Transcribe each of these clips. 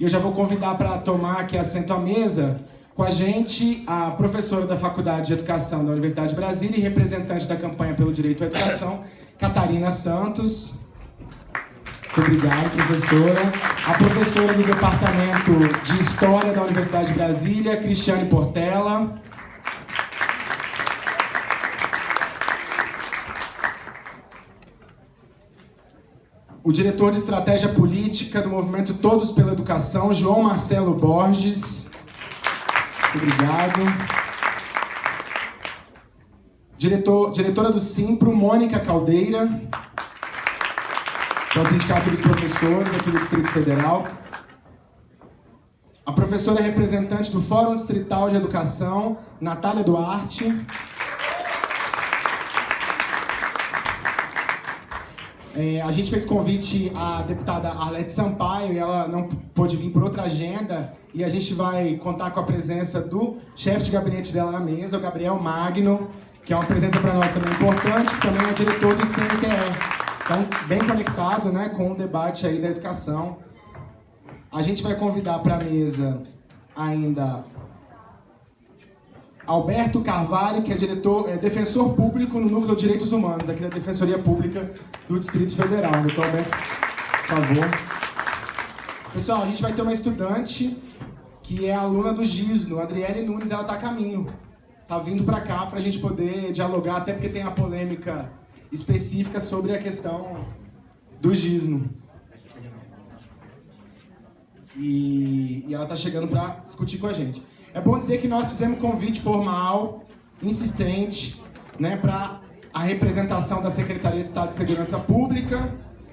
E eu já vou convidar para tomar aqui assento à mesa com a gente a professora da Faculdade de Educação da Universidade de Brasília e representante da campanha pelo direito à educação, Catarina Santos. Muito obrigado, professora. A professora do Departamento de História da Universidade de Brasília, Cristiane Portela. O diretor de estratégia política do movimento Todos pela Educação, João Marcelo Borges. Muito obrigado. Diretor, diretora do Simpro, Mônica Caldeira, do Sindicato dos Professores aqui do Distrito Federal. A professora representante do Fórum Distrital de Educação, Natália Duarte. É, a gente fez convite à deputada Arlete Sampaio e ela não pôde vir por outra agenda e a gente vai contar com a presença do chefe de gabinete dela na mesa, o Gabriel Magno, que é uma presença para nós também importante, que também é diretor do CNTE. Então, bem conectado né, com o debate aí da educação. A gente vai convidar para a mesa ainda Alberto Carvalho, que é diretor, é defensor público no Núcleo de Direitos Humanos, aqui da Defensoria Pública do Distrito Federal. Doutor Alberto, por favor. Pessoal, a gente vai ter uma estudante que é aluna do GISNO, Adriele Nunes, ela está a caminho. Está vindo para cá para a gente poder dialogar, até porque tem a polêmica específica sobre a questão do GISNO. E, e ela está chegando para discutir com a gente. É bom dizer que nós fizemos convite formal, insistente, né, para a representação da Secretaria de Estado de Segurança Pública,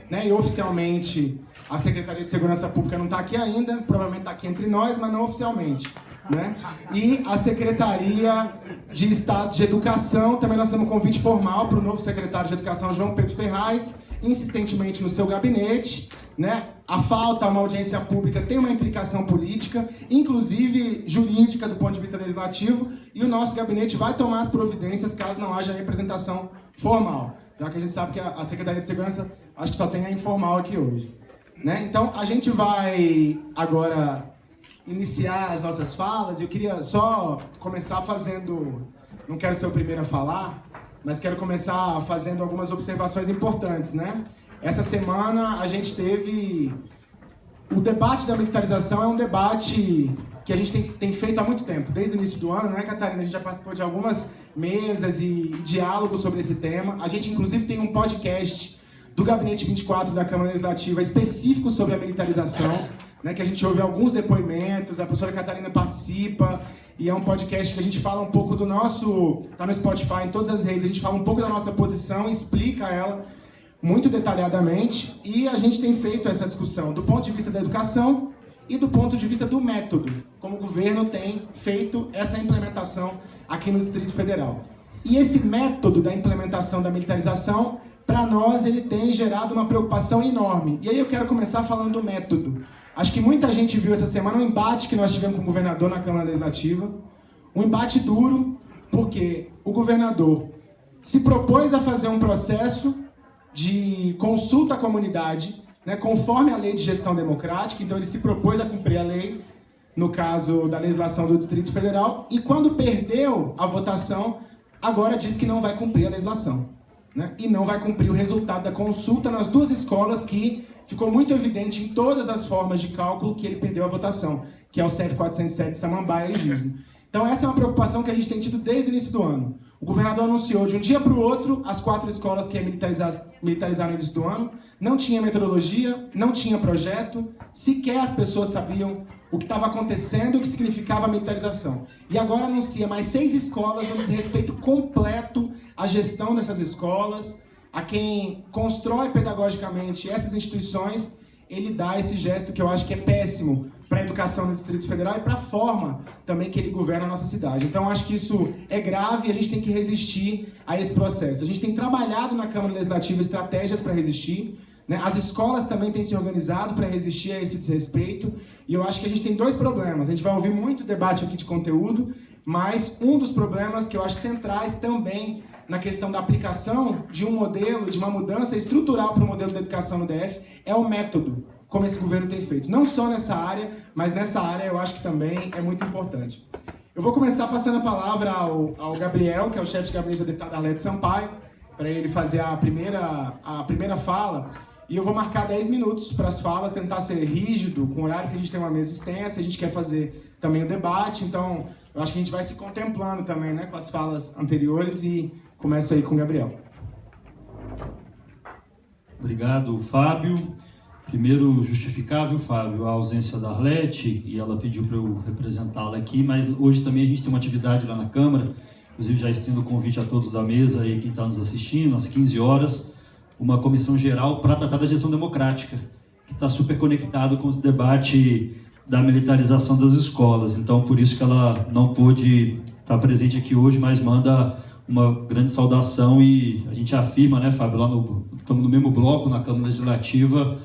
né, e oficialmente a Secretaria de Segurança Pública não está aqui ainda, provavelmente está aqui entre nós, mas não oficialmente. Né? E a Secretaria de Estado de Educação, também nós temos um convite formal para o novo secretário de Educação, João Pedro Ferraz, insistentemente no seu gabinete, né? A falta a uma audiência pública tem uma implicação política, inclusive jurídica do ponto de vista legislativo, e o nosso gabinete vai tomar as providências caso não haja representação formal, já que a gente sabe que a Secretaria de Segurança acho que só tem a informal aqui hoje. Né? Então, a gente vai agora iniciar as nossas falas, e eu queria só começar fazendo... Não quero ser o primeiro a falar, mas quero começar fazendo algumas observações importantes, né? Essa semana a gente teve... O debate da militarização é um debate que a gente tem, tem, feito há muito tempo, desde o início do ano, né, Catarina? A gente já participou de algumas mesas e, e diálogos sobre esse tema. A gente, inclusive, tem um podcast do Gabinete 24 da Câmara Legislativa específico sobre a militarização, né, que a gente ouve alguns depoimentos, a professora Catarina participa, e é um podcast que a gente fala um pouco do nosso... Tá no Spotify, em todas as redes, a gente fala um pouco da nossa posição, explica ela muito detalhadamente e a gente tem feito essa discussão do ponto de vista da educação e do ponto de vista do método, como o governo tem feito essa implementação aqui no Distrito Federal. E esse método da implementação da militarização, para nós, ele tem gerado uma preocupação enorme. E aí eu quero começar falando do método. Acho que muita gente viu essa semana um embate que nós tivemos com o governador na Câmara Legislativa, um embate duro, porque o governador se propôs a fazer um processo de consulta à comunidade, né, conforme a lei de gestão democrática, então ele se propôs a cumprir a lei, no caso da legislação do Distrito Federal, e quando perdeu a votação, agora diz que não vai cumprir a legislação. Né, e não vai cumprir o resultado da consulta nas duas escolas que ficou muito evidente em todas as formas de cálculo que ele perdeu a votação, que é o CEF 407 Samambaia e Gismo. Então essa é uma preocupação que a gente tem tido desde o início do ano. O governador anunciou de um dia para o outro as quatro escolas que ia militarizar, militarizar no início do ano. Não tinha metodologia, não tinha projeto, sequer as pessoas sabiam o que estava acontecendo e o que significava a militarização. E agora anuncia mais seis escolas no desrespeito completo à gestão dessas escolas, a quem constrói pedagogicamente essas instituições, ele dá esse gesto que eu acho que é péssimo para a educação no Distrito Federal e para a forma também que ele governa a nossa cidade. Então, acho que isso é grave e a gente tem que resistir a esse processo. A gente tem trabalhado na Câmara Legislativa estratégias para resistir, né? as escolas também têm se organizado para resistir a esse desrespeito, e eu acho que a gente tem dois problemas. A gente vai ouvir muito debate aqui de conteúdo, mas um dos problemas que eu acho centrais também na questão da aplicação de um modelo, de uma mudança estrutural para o modelo de educação no DF, é o método. Como esse governo tem feito. Não só nessa área, mas nessa área eu acho que também é muito importante. Eu vou começar passando a palavra ao, ao Gabriel, que é o chefe de gabinete da deputada Arlete Sampaio, para ele fazer a primeira, a primeira fala. E eu vou marcar 10 minutos para as falas, tentar ser rígido, com o horário que a gente tem uma mesa extensa, a gente quer fazer também o debate, então eu acho que a gente vai se contemplando também né, com as falas anteriores e começo aí com o Gabriel. Obrigado, Fábio. Primeiro, justificável, Fábio, a ausência da Arlete, e ela pediu para eu representá-la aqui, mas hoje também a gente tem uma atividade lá na Câmara, inclusive já estendo o convite a todos da mesa e quem está nos assistindo, às 15 horas, uma comissão geral para tratar da gestão democrática, que está super conectado com o debate da militarização das escolas. Então, por isso que ela não pôde estar presente aqui hoje, mas manda uma grande saudação e a gente afirma, né, Fábio, lá no, estamos no mesmo bloco na Câmara Legislativa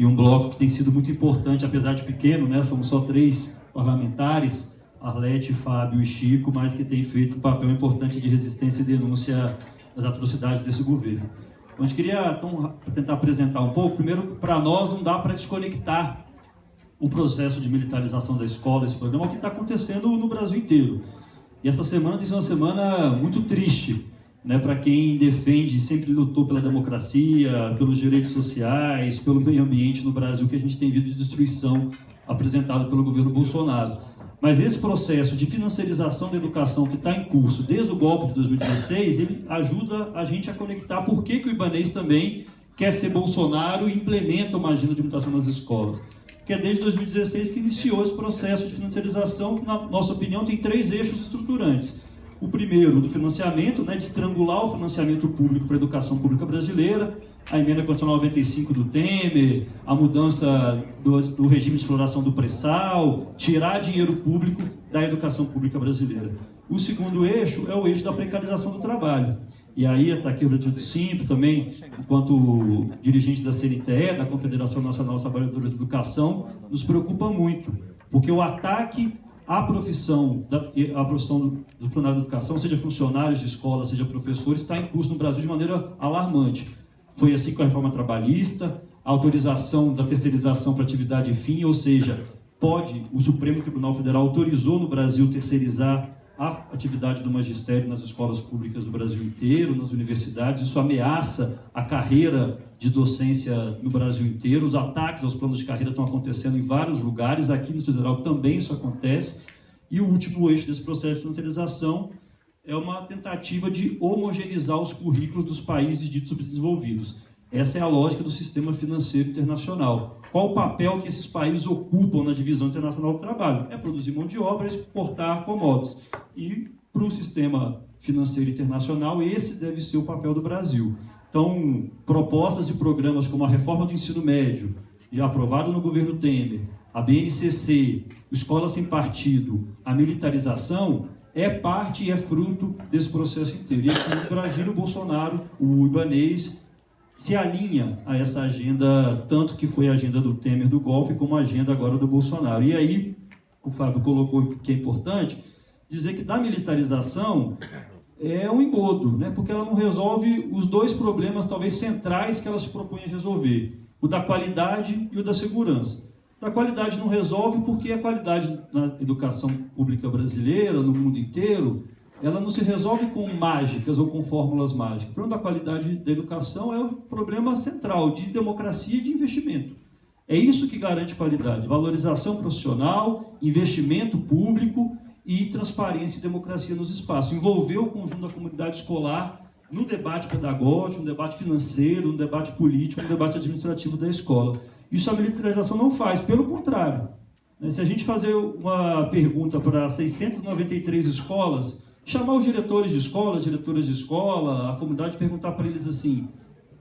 e um bloco que tem sido muito importante, apesar de pequeno, né, somos só três parlamentares, Arlete, Fábio e Chico, mas que tem feito um papel importante de resistência e denúncia das atrocidades desse governo. A gente queria então, tentar apresentar um pouco. Primeiro, para nós, não dá para desconectar o processo de militarização da escola, esse programa, o que está acontecendo no Brasil inteiro. E essa semana tem sido uma semana muito triste né, para quem defende sempre lutou pela democracia, pelos direitos sociais, pelo meio ambiente no Brasil, que a gente tem visto de destruição apresentado pelo governo Bolsonaro. Mas esse processo de financiarização da educação que está em curso desde o golpe de 2016, ele ajuda a gente a conectar por que, que o Ibanês também quer ser Bolsonaro e implementa uma agenda de mutação nas escolas. Que é desde 2016 que iniciou esse processo de financiarização, que, na nossa opinião, tem três eixos estruturantes. O primeiro, do financiamento, né, de estrangular o financiamento público para a educação pública brasileira, a emenda constitucional 95 do Temer, a mudança do, do regime de exploração do pré-sal, tirar dinheiro público da educação pública brasileira. O segundo eixo é o eixo da precarização do trabalho. E aí está aqui o Retiro Simples também, enquanto dirigente da CNTE, da Confederação Nacional dos Trabalhadores de Educação, nos preocupa muito, porque o ataque à profissão, da, à profissão do plenário de educação, seja funcionários de escola, seja professores, está em curso no Brasil de maneira alarmante. Foi assim com a reforma trabalhista, a autorização da terceirização para atividade fim, ou seja, pode, o Supremo Tribunal Federal autorizou no Brasil terceirizar a atividade do magistério nas escolas públicas do Brasil inteiro, nas universidades. Isso ameaça a carreira de docência no Brasil inteiro. Os ataques aos planos de carreira estão acontecendo em vários lugares. Aqui no Federal também isso acontece. E o último eixo desse processo de financiarização é uma tentativa de homogeneizar os currículos dos países ditos subdesenvolvidos. Essa é a lógica do sistema financeiro internacional. Qual o papel que esses países ocupam na divisão internacional do trabalho? É produzir mão de obra, exportar commodities. E para o sistema financeiro internacional, esse deve ser o papel do Brasil. Então, propostas e programas como a reforma do ensino médio, já aprovado no governo Temer, a BNCC, Escola Sem Partido, a militarização, é parte e é fruto desse processo inteiro. E aqui no Brasil, o Bolsonaro, o Ibanês, se alinha a essa agenda, tanto que foi a agenda do Temer do golpe, como a agenda agora do Bolsonaro. E aí, o Fábio colocou que é importante, dizer que da militarização é um engodo, né? porque ela não resolve os dois problemas, talvez centrais, que ela se propõe a resolver. O da qualidade e o da segurança. A qualidade não resolve porque a qualidade na educação pública brasileira, no mundo inteiro, ela não se resolve com mágicas ou com fórmulas mágicas. O problema da qualidade da educação é o problema central de democracia e de investimento. É isso que garante qualidade, valorização profissional, investimento público e transparência e democracia nos espaços. Envolver o conjunto da comunidade escolar no debate pedagógico, no debate financeiro, no debate político, no debate administrativo da escola. Isso a militarização não faz, pelo contrário. Né, se a gente fazer uma pergunta para 693 escolas, chamar os diretores de escola, as diretoras de escola, a comunidade, perguntar para eles assim,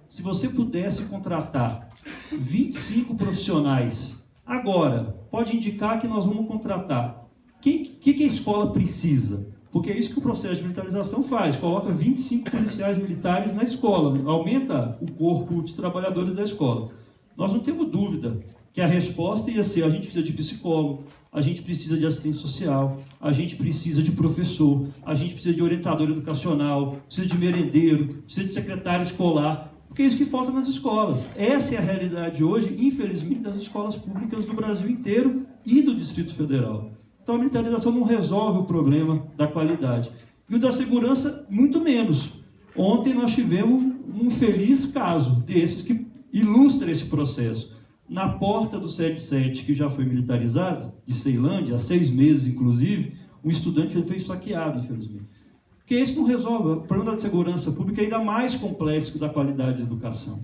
se você pudesse contratar 25 profissionais agora, pode indicar que nós vamos contratar. O que, que, que a escola precisa? Porque é isso que o processo de militarização faz, coloca 25 policiais militares na escola, aumenta o corpo de trabalhadores da escola. Nós não temos dúvida que a resposta ia ser: a gente precisa de psicólogo, a gente precisa de assistente social, a gente precisa de professor, a gente precisa de orientador educacional, precisa de merendeiro, precisa de secretário escolar. Porque é isso que falta nas escolas. Essa é a realidade hoje, infelizmente, das escolas públicas do Brasil inteiro e do Distrito Federal. Então a militarização não resolve o problema da qualidade. E o da segurança, muito menos. Ontem nós tivemos um feliz caso desses que ilustra esse processo. Na porta do 77, que já foi militarizado, de Ceilândia, há seis meses inclusive, um estudante foi saqueado, infelizmente. Porque isso não resolve. O problema da segurança pública é ainda mais complexo da qualidade da educação.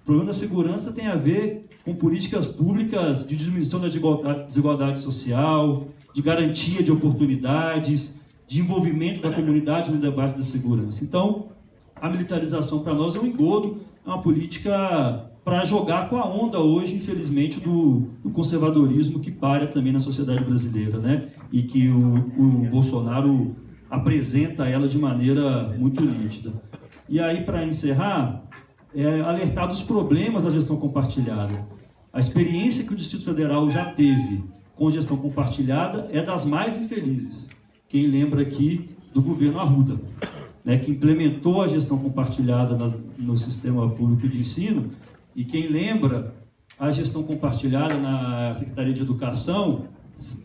O problema da segurança tem a ver com políticas públicas de diminuição da desigualdade social, de garantia de oportunidades, de envolvimento da comunidade no debate da segurança. Então, a militarização para nós é um engodo, é uma política para jogar com a onda hoje, infelizmente, do, do, conservadorismo que para também na sociedade brasileira, né? E que o, o Bolsonaro apresenta ela de maneira muito nítida. E aí, para encerrar, é alertar dos problemas da gestão compartilhada. A experiência que o Distrito Federal já teve com gestão compartilhada é das mais infelizes. Quem lembra aqui do governo Arruda, né, que implementou a gestão compartilhada no sistema público de ensino, e quem lembra a gestão compartilhada na Secretaria de Educação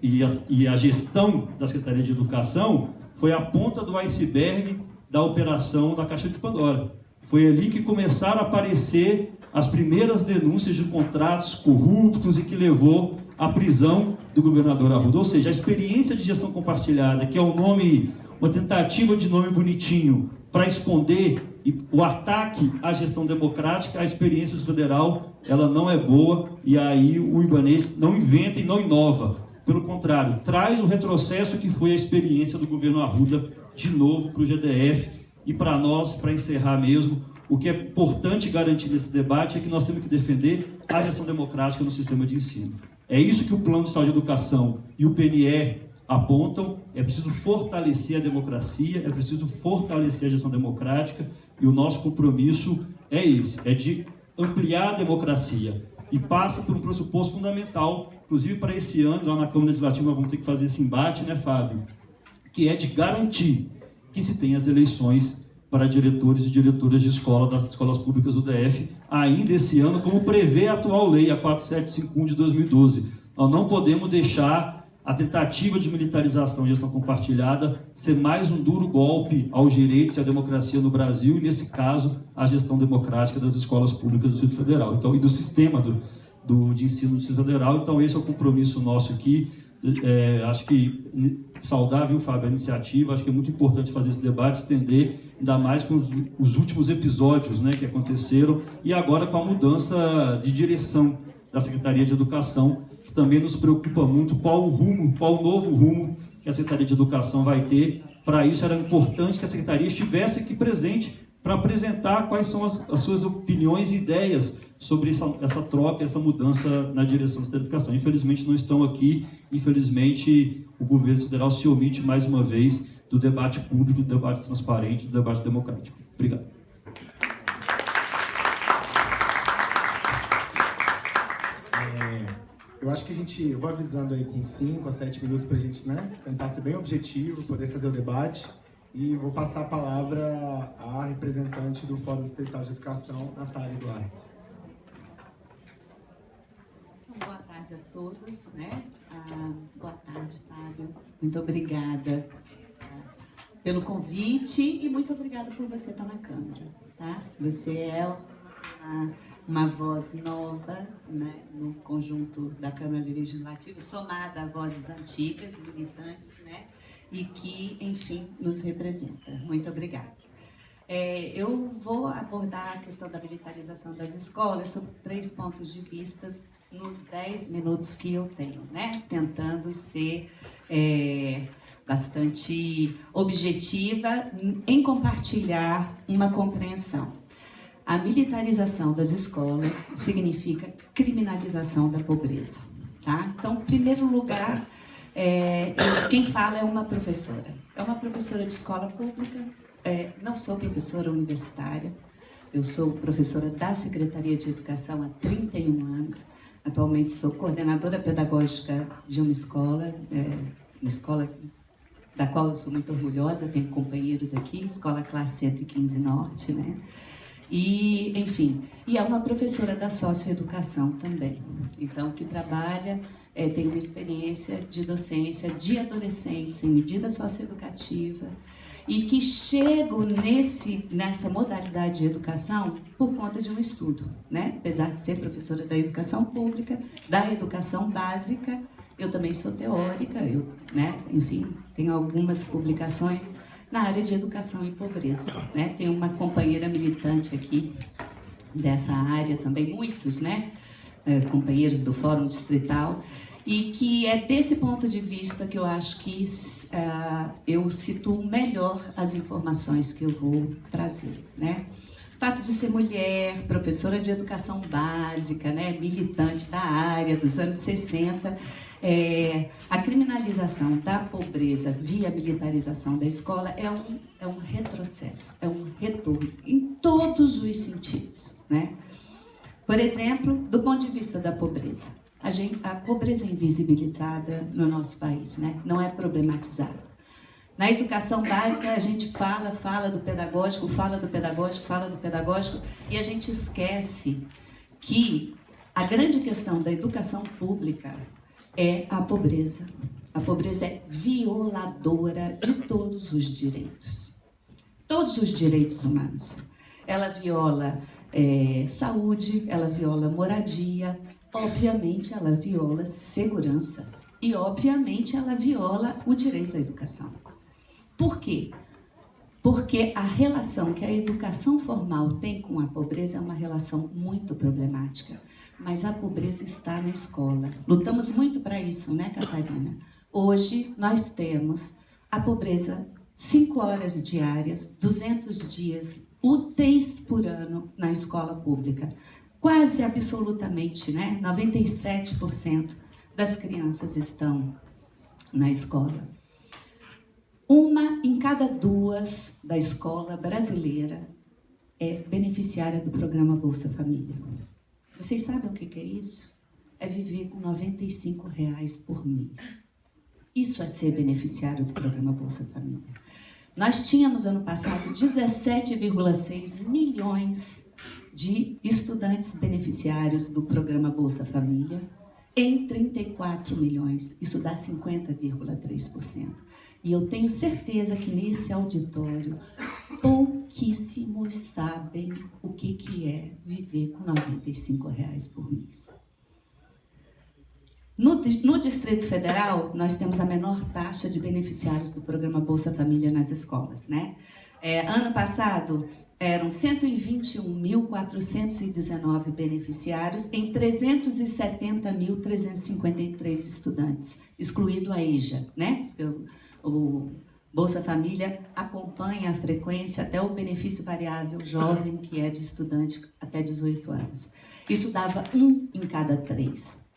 e a, e a gestão da Secretaria de Educação foi a ponta do iceberg da operação da Caixa de Pandora. Foi ali que começaram a aparecer as primeiras denúncias de contratos corruptos e que levou à prisão do governador Arruda. Ou seja, a experiência de gestão compartilhada, que é um nome, uma tentativa de nome bonitinho para esconder o ataque à gestão democrática, a experiência federal, ela não é boa e aí o Ibanês não inventa e não inova. Pelo contrário, traz o retrocesso que foi a experiência do governo Arruda de novo para o GDF e para nós, para encerrar mesmo, o que é importante garantir nesse debate é que nós temos que defender a gestão democrática no sistema de ensino. É isso que o Plano de Saúde e Educação e o PNE apontam. É preciso fortalecer a democracia, é preciso fortalecer a gestão democrática e o nosso compromisso é esse, é de ampliar a democracia e passa por um pressuposto fundamental, inclusive para esse ano, lá na Câmara Legislativa nós vamos ter que fazer esse embate, né, Fábio? Que é de garantir que se tenha as eleições para diretores e diretoras de escola das escolas públicas do DF ainda esse ano, como prevê a atual lei, a 4751 de 2012. Nós não podemos deixar a tentativa de militarização e gestão compartilhada ser mais um duro golpe aos direitos e à democracia no Brasil, e nesse caso, a gestão democrática das escolas públicas do Distrito Federal, então, e do sistema do, do, de ensino do Distrito Federal. Então, esse é o compromisso nosso aqui. É, acho que saudável, Fábio, a iniciativa. Acho que é muito importante fazer esse debate, estender, ainda mais com os, os últimos episódios né, que aconteceram e agora com a mudança de direção da Secretaria de Educação, também nos preocupa muito qual o rumo, qual o novo rumo que a Secretaria de Educação vai ter. Para isso era importante que a Secretaria estivesse aqui presente para apresentar quais são as, as, suas opiniões e ideias sobre essa, essa troca, essa mudança na direção da educação. Infelizmente não estão aqui, infelizmente o governo federal se omite mais uma vez do debate público, do debate transparente, do debate democrático. Obrigado. É, eu acho que a gente, eu vou avisando aí com 5 a 7 minutos para a gente né, tentar ser bem objetivo, poder fazer o debate. E vou passar a palavra à representante do Fórum Estatal de Educação, Natália Duarte. Boa tarde a todos. Né? Ah, boa tarde, Fábio. Muito obrigada ah, pelo convite e muito obrigada por você estar na Câmara. Tá? Você é uma, uma voz nova né, no conjunto da Câmara Legislativa, somada a vozes antigas, militantes, né? e que, enfim, nos representa. Muito obrigada. É, eu vou abordar a questão da militarização das escolas sob três pontos de vista nos dez minutos que eu tenho, né? Tentando ser é, bastante objetiva em compartilhar uma compreensão. A militarização das escolas significa criminalização da pobreza, tá? Então, em primeiro lugar, é, quem fala é uma professora. É uma professora de escola pública, é, não sou professora universitária, eu sou professora da Secretaria de Educação há 31 anos. Atualmente sou coordenadora pedagógica de uma escola, é, uma escola da qual eu sou muito orgulhosa, tenho companheiros aqui, Escola Classe 115 Norte, né? E, enfim, e é uma professora da socioeducação também. Então, que trabalha, é, tem uma experiência de docência de adolescentes em medida socioeducativa e que chegam nesse, nessa modalidade de educação por conta de um estudo, né? Apesar de ser professora da educação pública, da educação básica, eu também sou teórica, eu, né? Enfim, tenho algumas publicações na área de educação e pobreza. Né? Tem uma companheira militante aqui dessa área também, muitos, né? É, companheiros do Fórum Distrital, e que é desse ponto de vista que eu acho que uh, eu situo melhor as informações que eu vou trazer. Né? Fato de ser mulher, professora de educação básica, né? militante da área dos anos 60, é, a criminalização da pobreza via militarização da escola é um, é um retrocesso, é um retorno em todos os sentidos. Né? Por exemplo, do ponto de vista da pobreza. A, gente, a pobreza é invisibilizada no nosso país, né? não é problematizada. Na educação básica, a gente fala, fala do pedagógico, fala do pedagógico, fala do pedagógico, e a gente esquece que a grande questão da educação pública é a pobreza. A pobreza é violadora de todos os direitos. Todos os direitos humanos. Ela viola é, saúde, ela viola moradia, obviamente ela viola segurança e obviamente ela viola o direito à educação. Por quê? Porque a relação que a educação formal tem com a pobreza é uma relação muito problemática mas a pobreza está na escola. Lutamos muito para isso, né, Catarina? Hoje nós temos a pobreza 5 horas diárias, 200 dias úteis por ano na escola pública. Quase absolutamente, né? 97% das crianças estão na escola. Uma em cada duas da escola brasileira é beneficiária do programa Bolsa Família. Vocês sabem o que é isso? É viver com 95 reais por mês. Isso é ser beneficiário do programa Bolsa Família. Nós tínhamos ano passado 17,6 milhões de estudantes beneficiários do programa Bolsa Família em 34 milhões. Isso dá 50,3%. E eu tenho certeza que nesse auditório pouquíssimos sabem o que, que é viver com 95 reais por mês. No, no, Distrito Federal, nós temos a menor taxa de beneficiários do programa Bolsa Família nas escolas. Né? É, ano passado, eram 121.419 beneficiários em 370.353 estudantes, excluído a EJA, né? o Bolsa Família acompanha a frequência até o benefício variável jovem, que é de estudante até 18 anos. Isso dava um em cada três.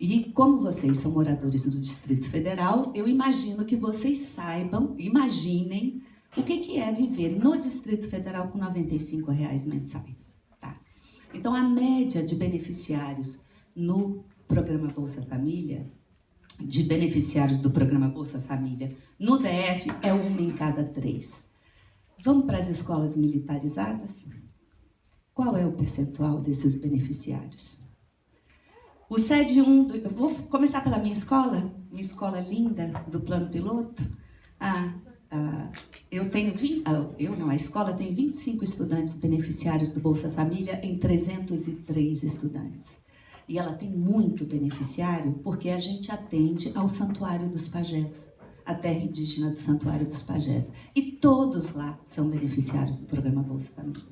E como vocês são moradores do Distrito Federal, eu imagino que vocês saibam, imaginem, o que, que é viver no Distrito Federal com 95 reais mensais. Tá? Então, a média de beneficiários no programa Bolsa Família de beneficiários do programa Bolsa Família no DF é uma em cada três. Vamos para as escolas militarizadas? Qual é o percentual desses beneficiários? O SED 1, do, vou começar pela minha escola, minha escola linda do plano piloto. Ah, ah, eu tenho 20, ah, eu não, a escola tem 25 estudantes beneficiários do Bolsa Família em 303 estudantes. E ela tem muito beneficiário porque a gente atende ao Santuário dos Pajés, a terra indígena do Santuário dos Pajés. E todos lá são beneficiários do programa Bolsa Família.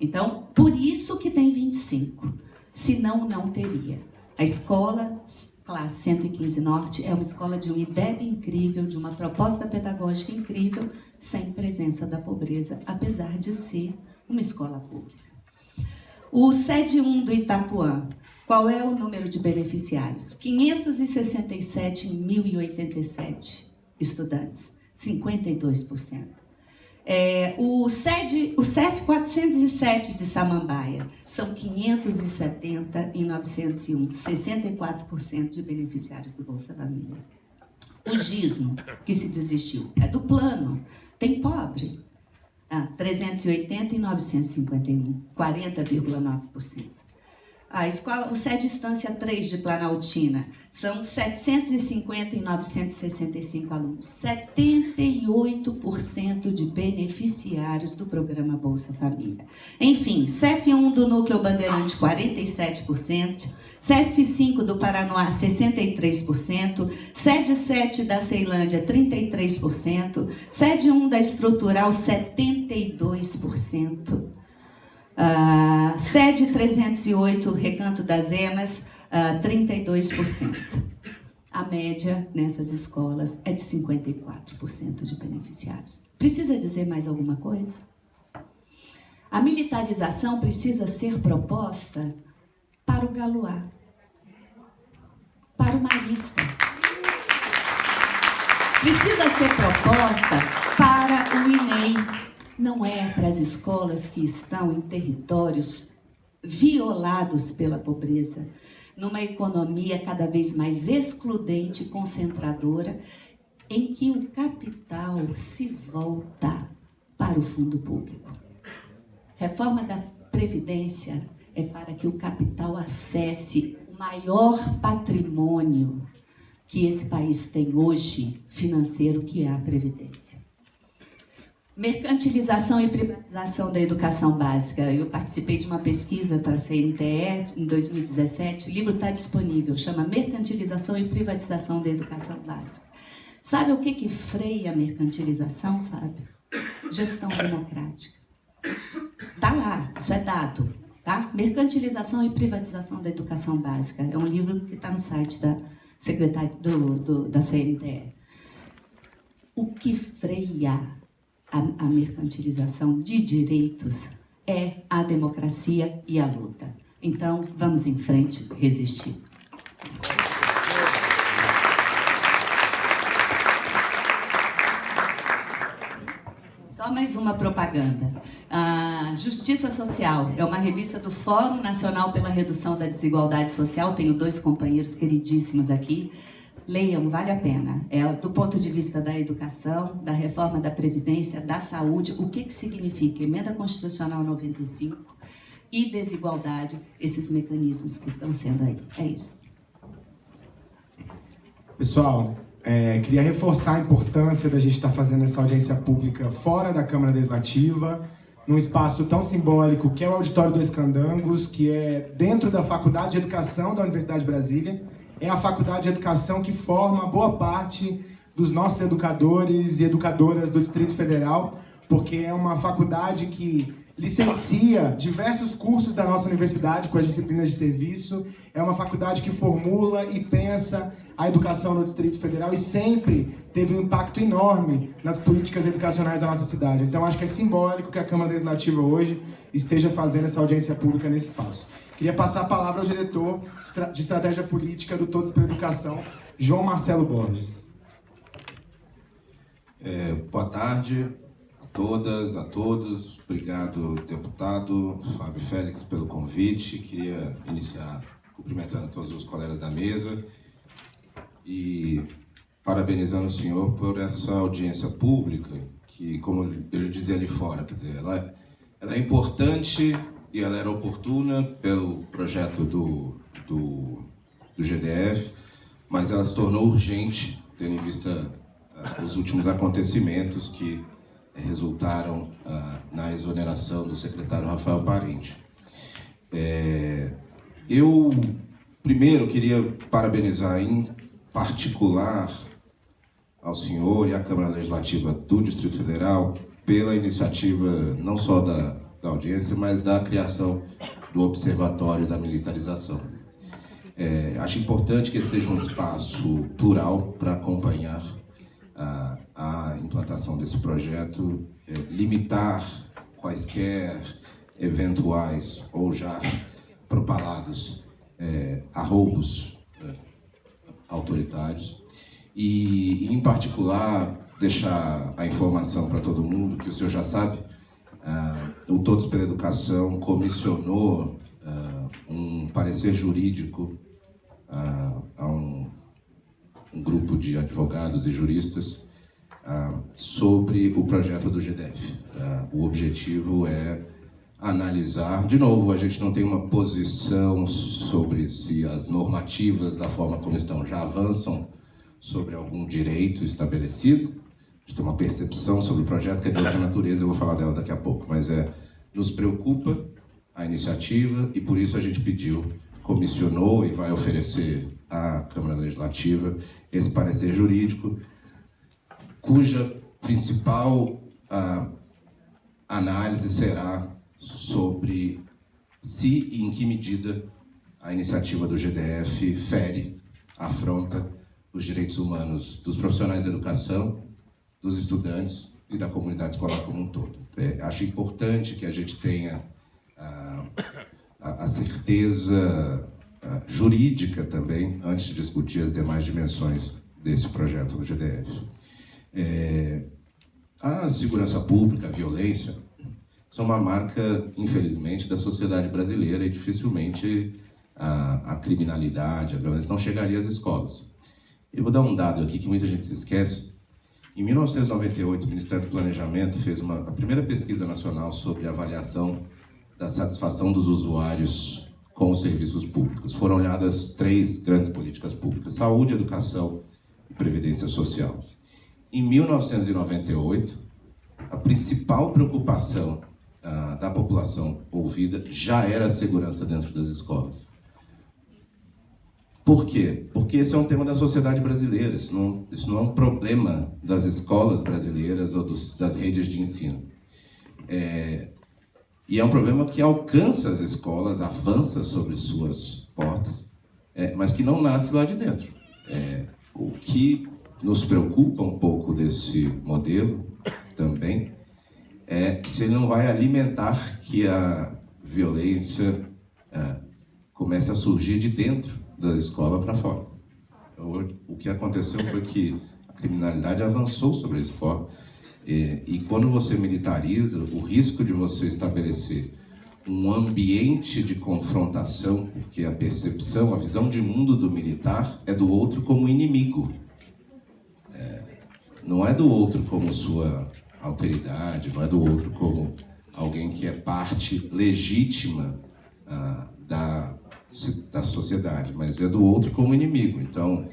Então, por isso que tem 25. Senão, não teria. A escola classe 115 Norte é uma escola de um IDEB incrível, de uma proposta pedagógica incrível, sem presença da pobreza, apesar de ser uma escola pública. O SED 1 do Itapuã qual é o número de beneficiários? 567.087 estudantes, 52%. É, o, SED, o CEF 407 de Samambaia são 570 em 901, 64% de beneficiários do Bolsa Família. O GISMO, que se desistiu, é do plano, tem pobre. Ah, 380 e 951, 40,9%. A escola, o SED Instância 3 de Planaltina, são 750 e 965 alunos, 78% de beneficiários do programa Bolsa Família. Enfim, CEF1 do Núcleo Bandeirante, 47%, CEF5 do Paranoá, 63%, SED 7 da Ceilândia, 33%, SED 1 da Estrutural, 72%. Uh, sede 308, Recanto das Emas, uh, 32%. A média nessas escolas é de 54% de beneficiários. Precisa dizer mais alguma coisa? A militarização precisa ser proposta para o Galoá, para o Marista. Precisa ser proposta para o INEI, não é para as escolas que estão em territórios violados pela pobreza, numa economia cada vez mais excludente e concentradora, em que o capital se volta para o fundo público. Reforma da Previdência é para que o capital acesse o maior patrimônio que esse país tem hoje financeiro, que é a Previdência. Mercantilização e privatização da educação básica. Eu participei de uma pesquisa para a CNTE em 2017. O livro está disponível, chama Mercantilização e Privatização da Educação Básica. Sabe o que, que freia a mercantilização, Fábio? Gestão democrática. Está lá, isso é dado. Tá? Mercantilização e privatização da educação básica. É um livro que está no site da secretária do, do, da CNTE. O que freia a, a mercantilização de direitos é a democracia e a luta. Então, vamos em frente, resistir. Só mais uma propaganda. A Justiça Social é uma revista do Fórum Nacional pela Redução da Desigualdade Social. Tenho dois companheiros queridíssimos aqui. Leiam, vale a pena. É do ponto de vista da educação, da reforma da Previdência, da saúde, o que, que significa emenda constitucional 95 e desigualdade, esses mecanismos que estão sendo aí. É isso. Pessoal, é, queria reforçar a importância da gente estar fazendo essa audiência pública fora da Câmara Legislativa, num espaço tão simbólico que é o Auditório dos Candangos, que é dentro da Faculdade de Educação da Universidade de Brasília é a faculdade de educação que forma boa parte dos nossos educadores e educadoras do Distrito Federal, porque é uma faculdade que licencia diversos cursos da nossa universidade com as disciplinas de serviço. É uma faculdade que formula e pensa a educação no Distrito Federal e sempre teve um impacto enorme nas políticas educacionais da nossa cidade. Então acho que é simbólico que a Câmara Legislativa hoje esteja fazendo essa audiência pública nesse espaço. Queria passar a palavra ao diretor de Estratégia Política do Todos pela Educação, João Marcelo Borges. É, boa tarde a todas, a todos. Obrigado, deputado Fábio Félix, pelo convite. Queria iniciar cumprimentando todos os colegas da mesa e parabenizando o senhor por essa audiência pública, que, como eu dizia ali fora, quer dizer, ela, ela é importante e ela era oportuna pelo projeto do, do, do GDF, mas ela se tornou urgente, tendo em vista uh, os últimos acontecimentos que uh, resultaram uh, na exoneração do secretário Rafael Parente. É, eu, primeiro, queria parabenizar em particular ao senhor e à Câmara Legislativa do Distrito Federal pela iniciativa não só da da audiência, mas da criação do Observatório da Militarização. É, acho importante que seja um espaço plural para acompanhar a, a, implantação desse projeto, é, limitar quaisquer eventuais ou já propalados é, arroubos é, autoritários e, em particular, deixar a informação para todo mundo, que o senhor já sabe, o Todos pela Educação comissionou uh, um parecer jurídico uh, a um, um, grupo de advogados e juristas ah, sobre o projeto do GDF. O objetivo é analisar, de novo, a gente não tem uma posição sobre se as normativas da forma como estão já avançam sobre algum direito estabelecido. A gente tem uma percepção sobre o projeto que é de outra natureza, eu vou falar dela daqui a pouco, mas é nos preocupa a iniciativa e por isso a gente pediu, comissionou e vai oferecer à Câmara Legislativa esse parecer jurídico, cuja principal ah, análise será sobre se e em que medida a iniciativa do GDF fere, afronta os direitos humanos dos profissionais da educação, dos estudantes e da comunidade escolar como um todo. É, acho importante que a gente tenha a, a, a certeza a, jurídica também, antes de discutir as demais dimensões desse projeto do GDF. É, a segurança pública, a violência, são uma marca, infelizmente, da sociedade brasileira e dificilmente a, a criminalidade, a violência não chegaria às escolas. Eu vou dar um dado aqui que muita gente se esquece. Em 1998, o Ministério do Planejamento fez uma, a primeira pesquisa nacional sobre avaliação da satisfação dos usuários com os serviços públicos. Foram olhadas três grandes políticas públicas: saúde, educação e previdência social. Em 1998, a principal preocupação uh, da população ouvida já era a segurança dentro das escolas. Por quê? Porque esse é um tema da sociedade brasileira, isso não, isso não é um problema das escolas brasileiras ou dos, das redes de ensino. É, e é um problema que alcança as escolas, avança sobre suas portas, é, mas que não nasce lá de dentro. É, o que nos preocupa um pouco desse modelo também é se ele não vai alimentar que a violência é, comece a surgir de dentro da escola para fora. O que aconteceu foi que a criminalidade avançou sobre a escola e, e quando você militariza, o risco de você estabelecer um ambiente de confrontação, porque a percepção, a visão de mundo do militar é do outro como inimigo. É, não é do outro como sua alteridade, não é do outro como alguém que é parte legítima ah, da, da sociedade, mas é do outro como inimigo. Então,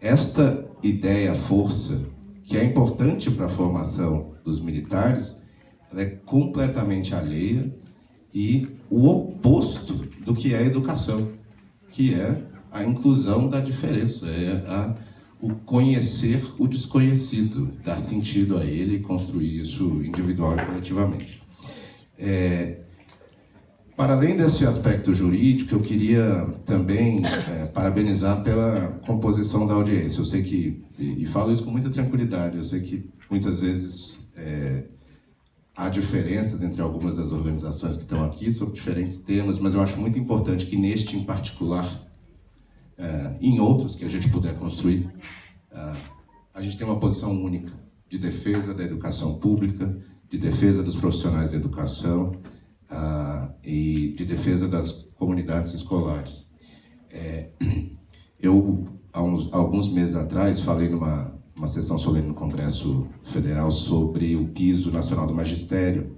esta ideia, força, que é importante para a formação dos militares, ela é completamente alheia e o oposto do que é a educação, que é a inclusão da diferença, é a o conhecer o desconhecido, dar sentido a ele e construir isso individual e coletivamente. É, para além desse aspecto jurídico, eu queria também é, parabenizar pela composição da audiência. Eu sei que, e, e, falo isso com muita tranquilidade, eu sei que muitas vezes é, há diferenças entre algumas das organizações que estão aqui sobre diferentes temas, mas eu acho muito importante que neste em particular é, em outros que a gente puder construir, é, a gente tem uma posição única de defesa da educação pública, de defesa dos profissionais da educação uh, e de defesa das comunidades escolares. É, eu, há uns, alguns meses atrás, falei numa uma sessão solene no Congresso Federal sobre o piso nacional do magistério.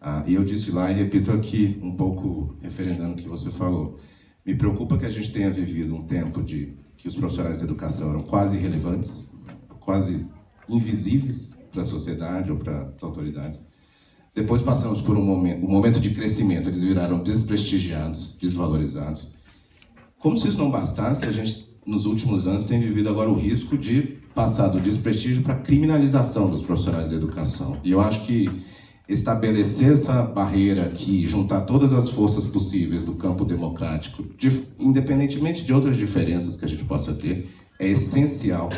Uh, e eu disse lá e repito aqui, um pouco referendando o que você falou. Me preocupa que a gente tenha vivido um tempo de que os profissionais de educação eram quase irrelevantes, quase invisíveis para a sociedade ou para as autoridades. Depois passamos por um momento, um momento de crescimento, eles viraram desprestigiados, desvalorizados. Como se isso não bastasse, a gente, nos últimos anos, tem vivido agora o risco de passar do desprestígio para a criminalização dos profissionais de educação. E eu acho que estabelecer essa barreira aqui, juntar todas as forças possíveis do campo democrático, de, independentemente de outras diferenças que a gente possa ter, é essencial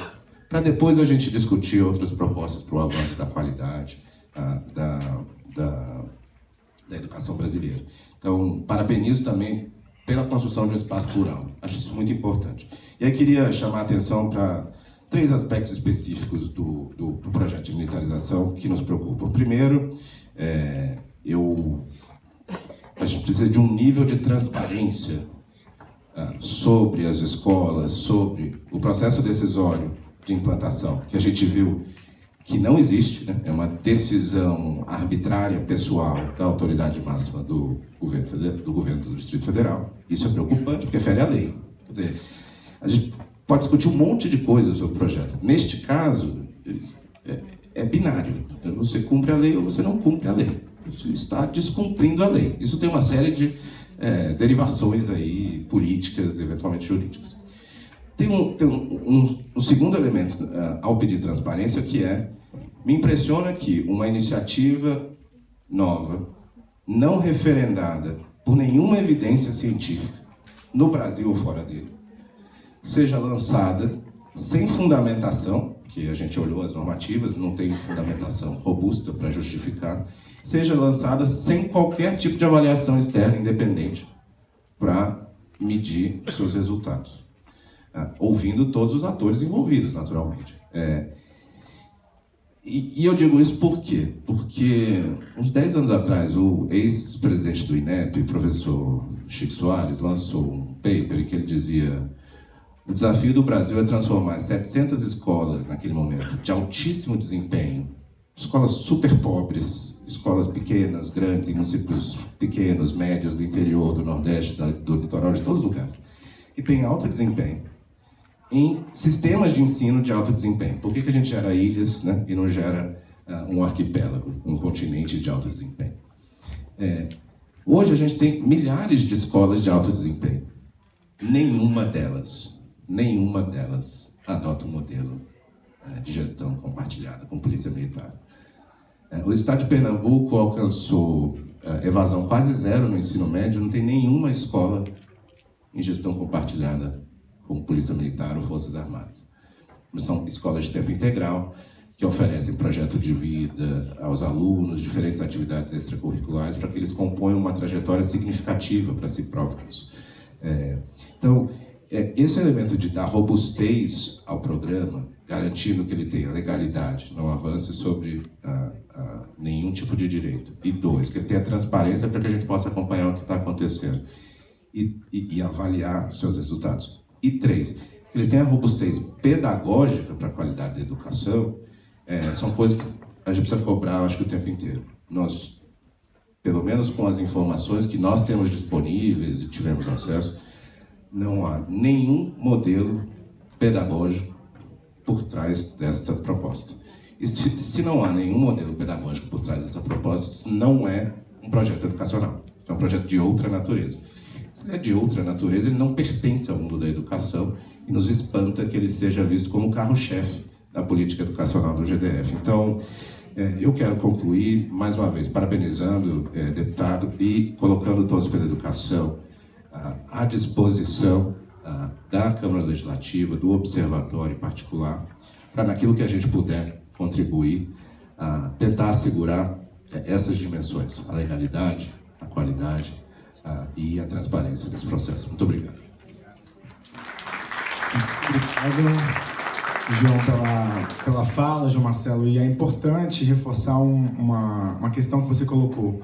para depois a gente discutir outras propostas para o avanço da qualidade a, da, da, da educação brasileira. Então, parabenizo também pela construção de um espaço plural. Acho isso muito importante. E aí queria chamar a atenção para três aspectos específicos do, do, do, projeto de militarização que nos preocupam. Primeiro, é, eu, a gente precisa de um nível de transparência ah, sobre as escolas, sobre o processo decisório de implantação, que a gente viu que não existe, né? é uma decisão arbitrária, pessoal, da autoridade máxima do governo, do governo do Distrito Federal. Isso é preocupante, porque fere a lei. Quer dizer, a gente pode discutir um monte de coisas sobre o projeto. Neste caso, é, é binário. Você cumpre a lei ou você não cumpre a lei. Você está descumprindo a lei. Isso tem uma série de é, derivações aí políticas, eventualmente jurídicas. Tem um, tem um, um, um segundo elemento uh, ao pedir transparência que é me impressiona que uma iniciativa nova, não referendada por nenhuma evidência científica, no Brasil ou fora dele, seja lançada sem fundamentação, que a gente olhou as normativas, não tem fundamentação robusta para justificar, seja lançada sem qualquer tipo de avaliação externa independente para medir seus resultados. Ah, ouvindo todos os atores envolvidos, naturalmente. É, e, e, eu digo isso por quê? Porque uns 10 anos atrás, o ex-presidente do INEP, professor Chico Soares, lançou um paper em que ele dizia o desafio do Brasil é transformar 700 escolas, naquele momento, de altíssimo desempenho, escolas super pobres, escolas pequenas, grandes, em municípios pequenos, médios, do interior, do Nordeste, do litoral, de todos os lugares, que têm alto desempenho, em sistemas de ensino de alto desempenho. Por que, que a gente gera ilhas né, e não gera uh, um arquipélago, um continente de alto desempenho? É, hoje a gente tem milhares de escolas de alto desempenho. Nenhuma delas, nenhuma delas adota um modelo uh, de gestão compartilhada com polícia militar. Uh, o estado de Pernambuco alcançou evasão quase zero no ensino médio, não tem nenhuma escola em gestão compartilhada como Polícia Militar ou Forças Armadas. São escolas de tempo integral que oferecem projeto de vida aos alunos, diferentes atividades extracurriculares, para que eles componham uma trajetória significativa para si próprios. É, então, é, esse elemento de dar robustez ao programa, garantindo que ele tenha legalidade, não avance sobre ah, ah, nenhum tipo de direito. E dois, que ele tenha transparência para que a gente possa acompanhar o que está acontecendo e, e, e avaliar seus resultados. E três, ele tenha robustez pedagógica para a qualidade da educação, é, são coisas que a gente precisa cobrar, acho que o tempo inteiro. Nós, pelo menos com as informações que nós temos disponíveis e tivemos acesso, não há nenhum modelo pedagógico por trás desta proposta. E se não há nenhum modelo pedagógico por trás dessa proposta, não é um projeto educacional, é um projeto de outra natureza é de outra natureza, ele não pertence ao mundo da educação e nos espanta que ele seja visto como carro-chefe da política educacional do GDF. Então, é, eu quero concluir, mais uma vez, parabenizando é, deputado e colocando todos pela educação à disposição da Câmara Legislativa, do Observatório em particular, para naquilo que a gente puder contribuir, tentar assegurar é, essas dimensões, a legalidade, a qualidade, uh, e a transparência desse processo. Muito obrigado. Obrigado, João, pela, pela fala, João Marcelo. E é importante reforçar um, uma, uma questão que você colocou.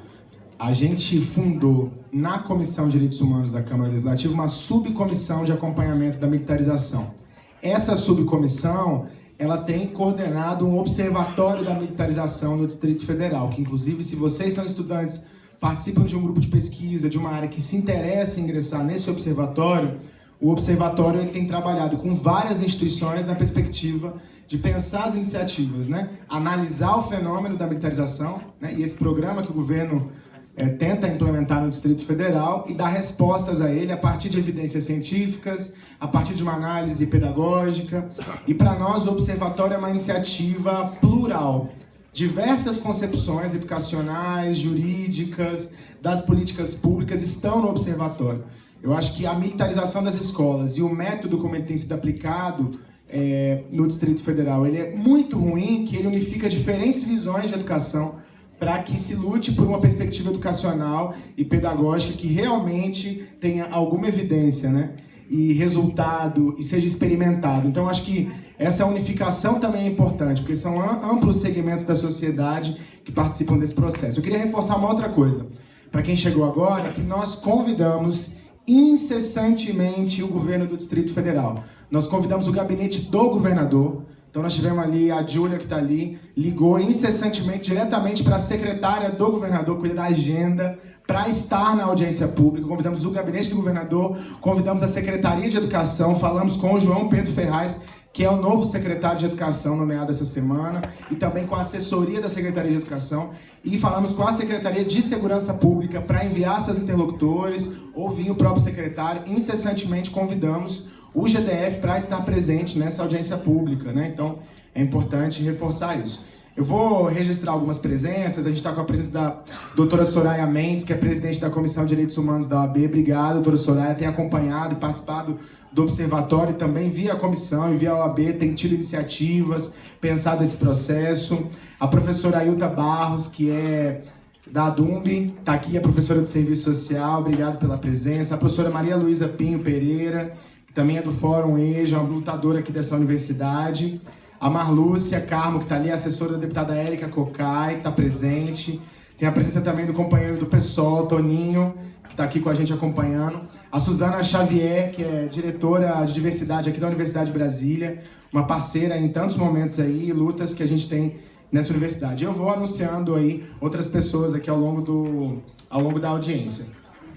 A gente fundou na Comissão de Direitos Humanos da Câmara Legislativa uma subcomissão de acompanhamento da militarização. Essa subcomissão ela tem coordenado um observatório da militarização no Distrito Federal, que inclusive, se vocês são estudantes participam de um grupo de pesquisa, de uma área que se interessa em ingressar nesse observatório, o observatório ele tem trabalhado com várias instituições na perspectiva de pensar as iniciativas, né? analisar o fenômeno da militarização, né? e esse programa que o governo é, tenta implementar no Distrito Federal e dar respostas a ele a partir de evidências científicas, a partir de uma análise pedagógica. E para nós o observatório é uma iniciativa plural, Diversas concepções educacionais, jurídicas, das políticas públicas estão no observatório. Eu acho que a militarização das escolas e o método como ele tem sido aplicado é, no Distrito Federal, ele é muito ruim, que ele unifica diferentes visões de educação para que se lute por uma perspectiva educacional e pedagógica que realmente tenha alguma evidência, né? E resultado, e seja experimentado. Então, acho que essa unificação também é importante, porque são amplos segmentos da sociedade que participam desse processo. Eu queria reforçar uma outra coisa, para quem chegou agora, que nós convidamos incessantemente o governo do Distrito Federal. Nós convidamos o gabinete do governador, Então nós tivemos ali a Júlia que está ali, ligou incessantemente, diretamente para a secretária do governador, cuida da agenda, para estar na audiência pública. Convidamos o gabinete do governador, convidamos a Secretaria de Educação, falamos com o João Pedro Ferraz, que é o novo secretário de Educação nomeado essa semana, e também com a assessoria da Secretaria de Educação, e falamos com a Secretaria de Segurança Pública para enviar seus interlocutores, ouvir o próprio secretário, incessantemente convidamos o GDF para estar presente nessa audiência pública, né? Então, é importante reforçar isso. Eu vou registrar algumas presenças. A gente está com a presença da doutora Soraya Mendes, que é presidente da Comissão de Direitos Humanos da OAB. Obrigado, doutora Soraya. Tem acompanhado e participado do observatório também via a comissão e via a OAB, tem tido iniciativas, pensado esse processo. A professora Ailta Barros, que é da DUMB, está aqui, a professora de Serviço Social. Obrigado pela presença. A professora Maria Luísa Pinho Pereira, que também é do Fórum EJA, uma lutadora aqui dessa universidade. A Marlúcia Carmo, que está ali, assessora da deputada Érica Cocai, que está presente. Tem a presença também do companheiro do PSOL, Toninho, que está aqui com a gente acompanhando. A Suzana Xavier, que é diretora de diversidade aqui da Universidade de Brasília, uma parceira em tantos momentos aí, lutas que a gente tem nessa universidade. Eu vou anunciando aí outras pessoas aqui ao longo, do, ao longo da audiência.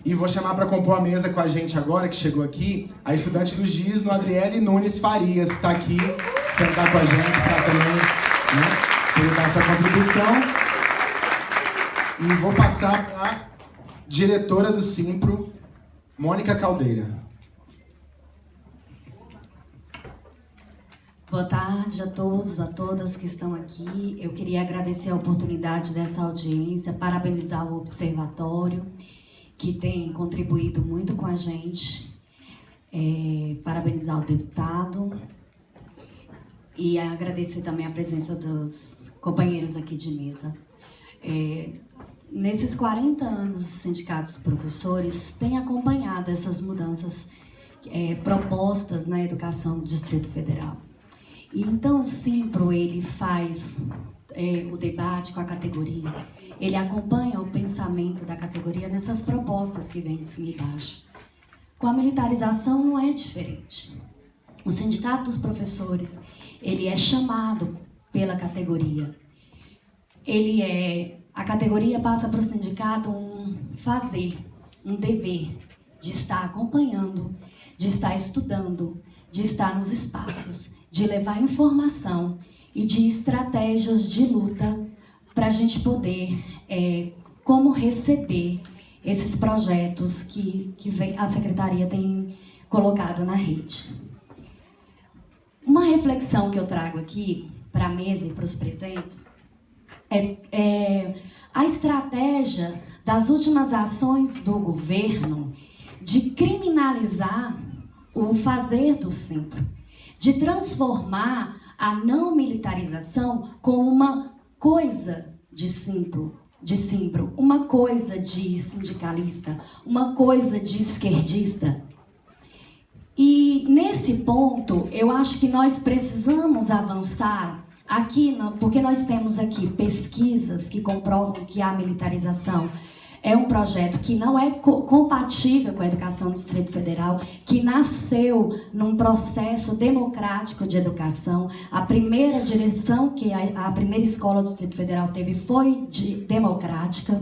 E vou chamar para compor a mesa com a gente agora, que chegou aqui, a estudante do GIS, no Adriele Nunes Farias, que está aqui, sentar com a gente para também né, dar sua contribuição. E vou passar para a diretora do Simpro, Mônica Caldeira. Boa tarde a todos, a todas que estão aqui. Eu queria agradecer a oportunidade dessa audiência, parabenizar o Observatório que tem contribuído muito com a gente. É, parabenizar o deputado e agradecer também a presença dos companheiros aqui de mesa. É, nesses 40 anos, os sindicatos professores têm acompanhado essas mudanças é, propostas na educação do Distrito Federal. E então o Simpro ele faz é, o debate com a categoria, ele acompanha o pensamento da categoria nessas propostas que vêm de cima e baixo. Com a militarização não é diferente. O sindicato dos professores, ele é chamado pela categoria. Ele é a categoria passa para o sindicato um fazer, um dever de estar acompanhando, de estar estudando, de estar nos espaços, de levar informação e de estratégias de luta para a gente poder, é, como receber esses projetos que, que a Secretaria tem colocado na rede. Uma reflexão que eu trago aqui para a mesa e para os presentes é, é a estratégia das últimas ações do governo de criminalizar o fazer do simples, de transformar a não militarização como uma coisa de simples, de simples, uma coisa de sindicalista, uma coisa de esquerdista. E nesse ponto, eu acho que nós precisamos avançar aqui, porque nós temos aqui pesquisas que comprovam que a militarização é um projeto que não é co compatível com a educação do Distrito Federal, que nasceu num processo democrático de educação. A primeira direção que a, a primeira escola do Distrito Federal teve foi de, democrática.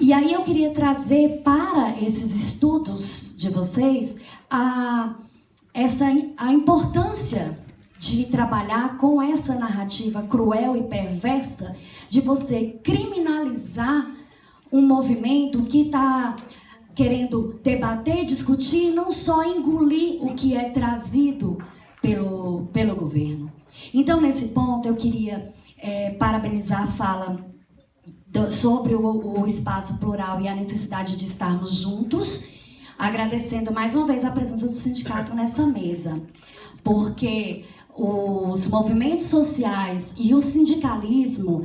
E aí eu queria trazer para esses estudos de vocês a, essa, a importância de trabalhar com essa narrativa cruel e perversa de você criminalizar um movimento que está querendo debater, discutir, não só engolir o que é trazido pelo, pelo governo. Então, nesse ponto, eu queria é, parabenizar a fala do, sobre o, o espaço plural e a necessidade de estarmos juntos, agradecendo mais uma vez a presença do sindicato nessa mesa, porque os movimentos sociais e o sindicalismo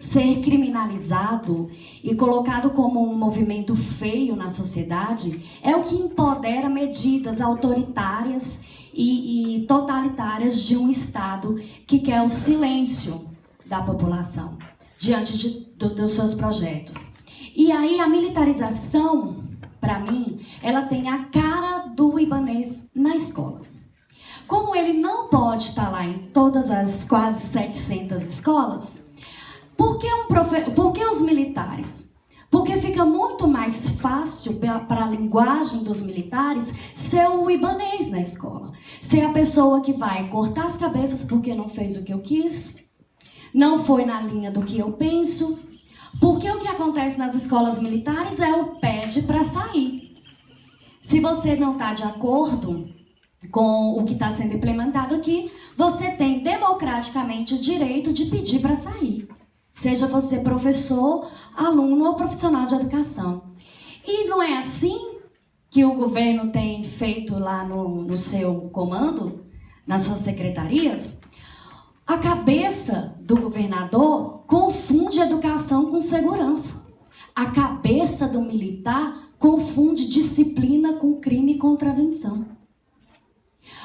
ser criminalizado e colocado como um movimento feio na sociedade é o que empodera medidas autoritárias e, e totalitárias de um Estado que quer o silêncio da população diante de, do, dos seus projetos. E aí a militarização, para mim, ela tem a cara do ibanês na escola. Como ele não pode estar lá em todas as quase 700 escolas, por que, um profe... por que os militares? Porque fica muito mais fácil para a linguagem dos militares ser o ibanês na escola. Ser a pessoa que vai cortar as cabeças porque não fez o que eu quis, não foi na linha do que eu penso. Porque o que acontece nas escolas militares é o pede para sair. Se você não está de acordo com o que está sendo implementado aqui, você tem democraticamente o direito de pedir para sair. Seja você professor, aluno ou profissional de educação. E não é assim que o governo tem feito lá no, no seu comando, nas suas secretarias? A cabeça do governador confunde educação com segurança. A cabeça do militar confunde disciplina com crime e contravenção.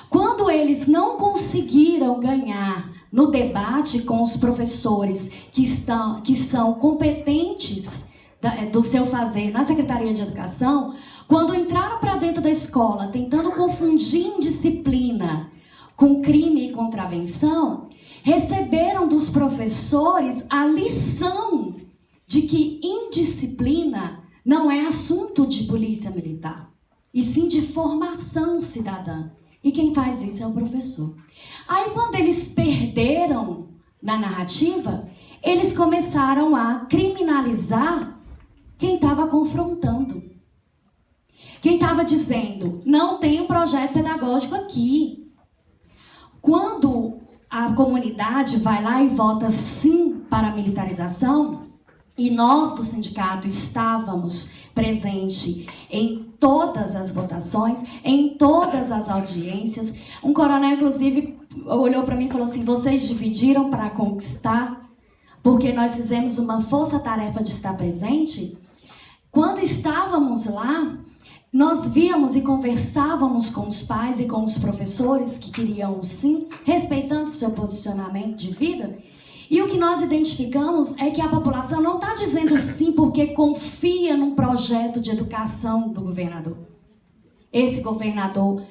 Quando eles não conseguiram ganhar no debate com os professores que, estão, que são competentes do seu fazer na Secretaria de Educação, quando entraram para dentro da escola tentando confundir indisciplina com crime e contravenção, receberam dos professores a lição de que indisciplina não é assunto de polícia militar, e sim de formação cidadã. E quem faz isso é o professor. Aí, quando eles perderam na narrativa, eles começaram a criminalizar quem estava confrontando. Quem estava dizendo, não tem um projeto pedagógico aqui. Quando a comunidade vai lá e vota sim para a militarização, e nós do sindicato estávamos presentes em todas as votações, em todas as audiências. Um coronel, inclusive, olhou para mim e falou assim: vocês dividiram para conquistar, porque nós fizemos uma força-tarefa de estar presente. Quando estávamos lá, nós víamos e conversávamos com os pais e com os professores que queriam sim, respeitando o seu posicionamento de vida. E o que nós identificamos é que a população não está dizendo sim porque confia num projeto de educação do governador. Esse governador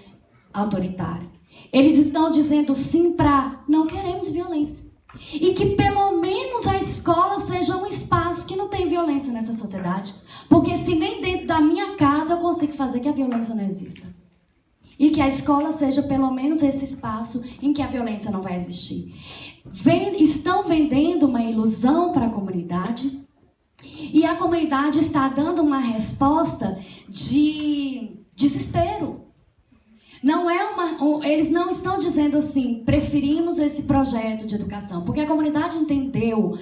autoritário. Eles estão dizendo sim para não queremos violência. E que pelo menos a escola seja um espaço que não tem violência nessa sociedade. Porque se nem dentro da minha casa eu consigo fazer que a violência não exista. E que a escola seja pelo menos esse espaço em que a violência não vai existir estão vendendo uma ilusão para a comunidade e a comunidade está dando uma resposta de desespero. Não é uma, eles não estão dizendo assim, preferimos esse projeto de educação, porque a comunidade entendeu.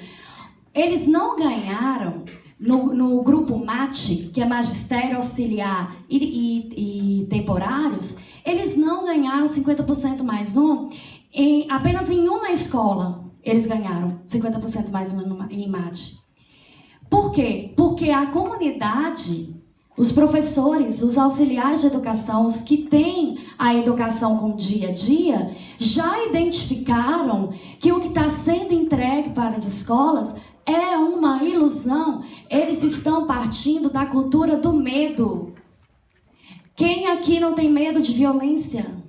Eles não ganharam no, no grupo MAT, que é Magistério Auxiliar e, e, e Temporários, eles não ganharam 50% mais um em, apenas em uma escola, eles ganharam 50% mais em mate. Por quê? Porque a comunidade, os professores, os auxiliares de educação, os que têm a educação com dia a dia, já identificaram que o que está sendo entregue para as escolas é uma ilusão. Eles estão partindo da cultura do medo. Quem aqui não tem medo de violência?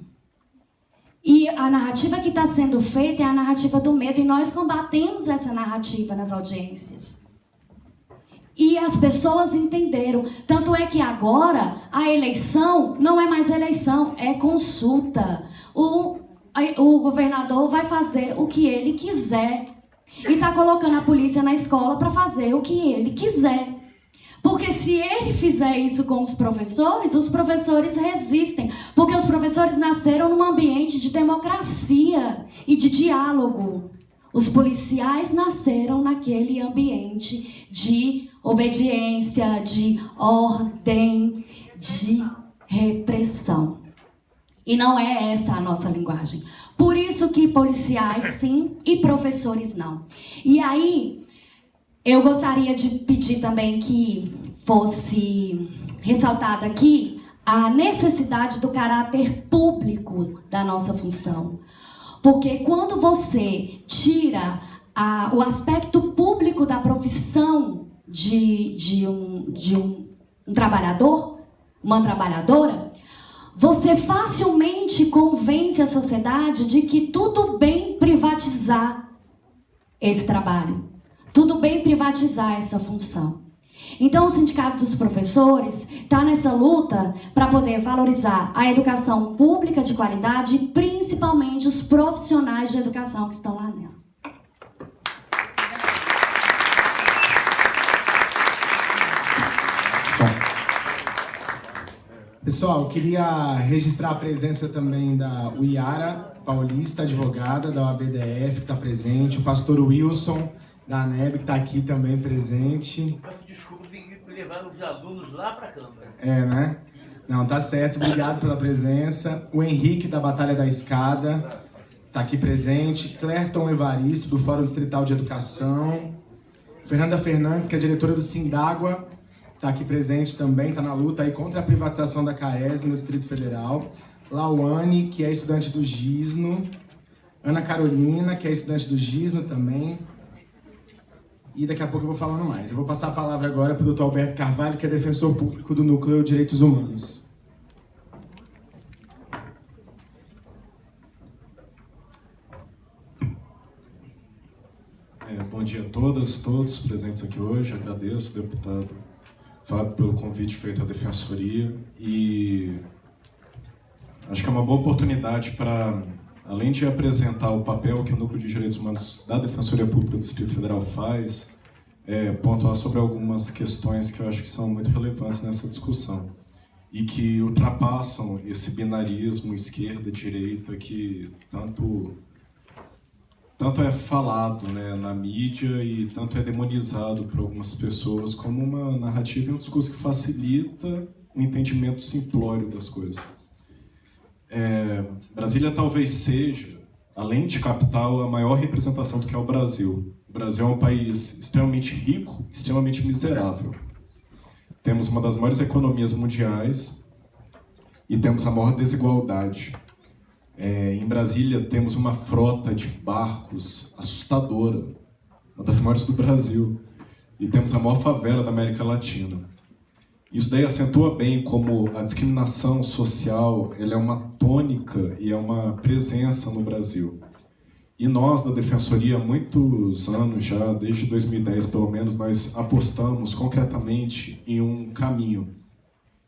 E a narrativa que está sendo feita é a narrativa do medo, e nós combatemos essa narrativa nas audiências. E as pessoas entenderam. Tanto é que agora a eleição não é mais eleição, é consulta. O, o governador vai fazer o que ele quiser. E está colocando a polícia na escola para fazer o que ele quiser. Porque se ele fizer isso com os professores, os professores resistem. Porque os professores nasceram num ambiente de democracia e de diálogo. Os policiais nasceram naquele ambiente de obediência, de ordem, de repressão. E não é essa a nossa linguagem. Por isso que policiais sim e professores não. E aí, eu gostaria de pedir também que fosse ressaltado aqui a necessidade do caráter público da nossa função. Porque quando você tira a, o aspecto público da profissão de, de, um, de um, um trabalhador, uma trabalhadora, você facilmente convence a sociedade de que tudo bem privatizar esse trabalho, tudo bem privatizar essa função. Então, o Sindicato dos Professores está nessa luta para poder valorizar a educação pública de qualidade e principalmente os profissionais de educação que estão lá nela. Pessoal, queria registrar a presença também da Uiara Paulista, advogada da OABDF, que está presente, o pastor Wilson, da ANEB, que está aqui também presente. Peço desculpa, tem que levar os alunos lá para a Câmara. É, né? Não, tá certo, obrigado pela presença. O Henrique, da Batalha da Escada, está aqui presente. Clerton Evaristo, do Fórum Distrital de Educação. Fernanda Fernandes, que é diretora do Sindágua, está aqui presente também, está na luta aí contra a privatização da CAESM no Distrito Federal. Lauane, que é estudante do GISNO. Ana Carolina, que é estudante do GISNO também. E daqui a pouco eu vou falando mais. Eu vou passar a palavra agora para o doutor Alberto Carvalho, que é defensor público do Núcleo Direitos Humanos. É, bom dia a todas, todos presentes aqui hoje. Agradeço, deputado Fábio, pelo convite feito à Defensoria e acho que é uma boa oportunidade para, além de apresentar o papel que o Núcleo de Direitos Humanos da Defensoria Pública do Distrito Federal faz, é, pontuar sobre algumas questões que eu acho que são muito relevantes nessa discussão e que ultrapassam esse binarismo esquerda-direita que tanto tanto é falado né, na mídia e tanto é demonizado por algumas pessoas como uma narrativa e um discurso que facilita o entendimento simplório das coisas. É, Brasília talvez seja, além de capital, a maior representação do que é o Brasil. O Brasil é um país extremamente rico, extremamente miserável. Temos uma das maiores economias mundiais e temos a maior desigualdade é, em Brasília temos uma frota de barcos assustadora, uma das maiores do Brasil, e temos a maior favela da América Latina. Isso daí acentua bem como a discriminação social ela é uma tônica e é uma presença no Brasil. E nós, da Defensoria, há muitos anos já, desde 2010 pelo menos, nós apostamos concretamente em um caminho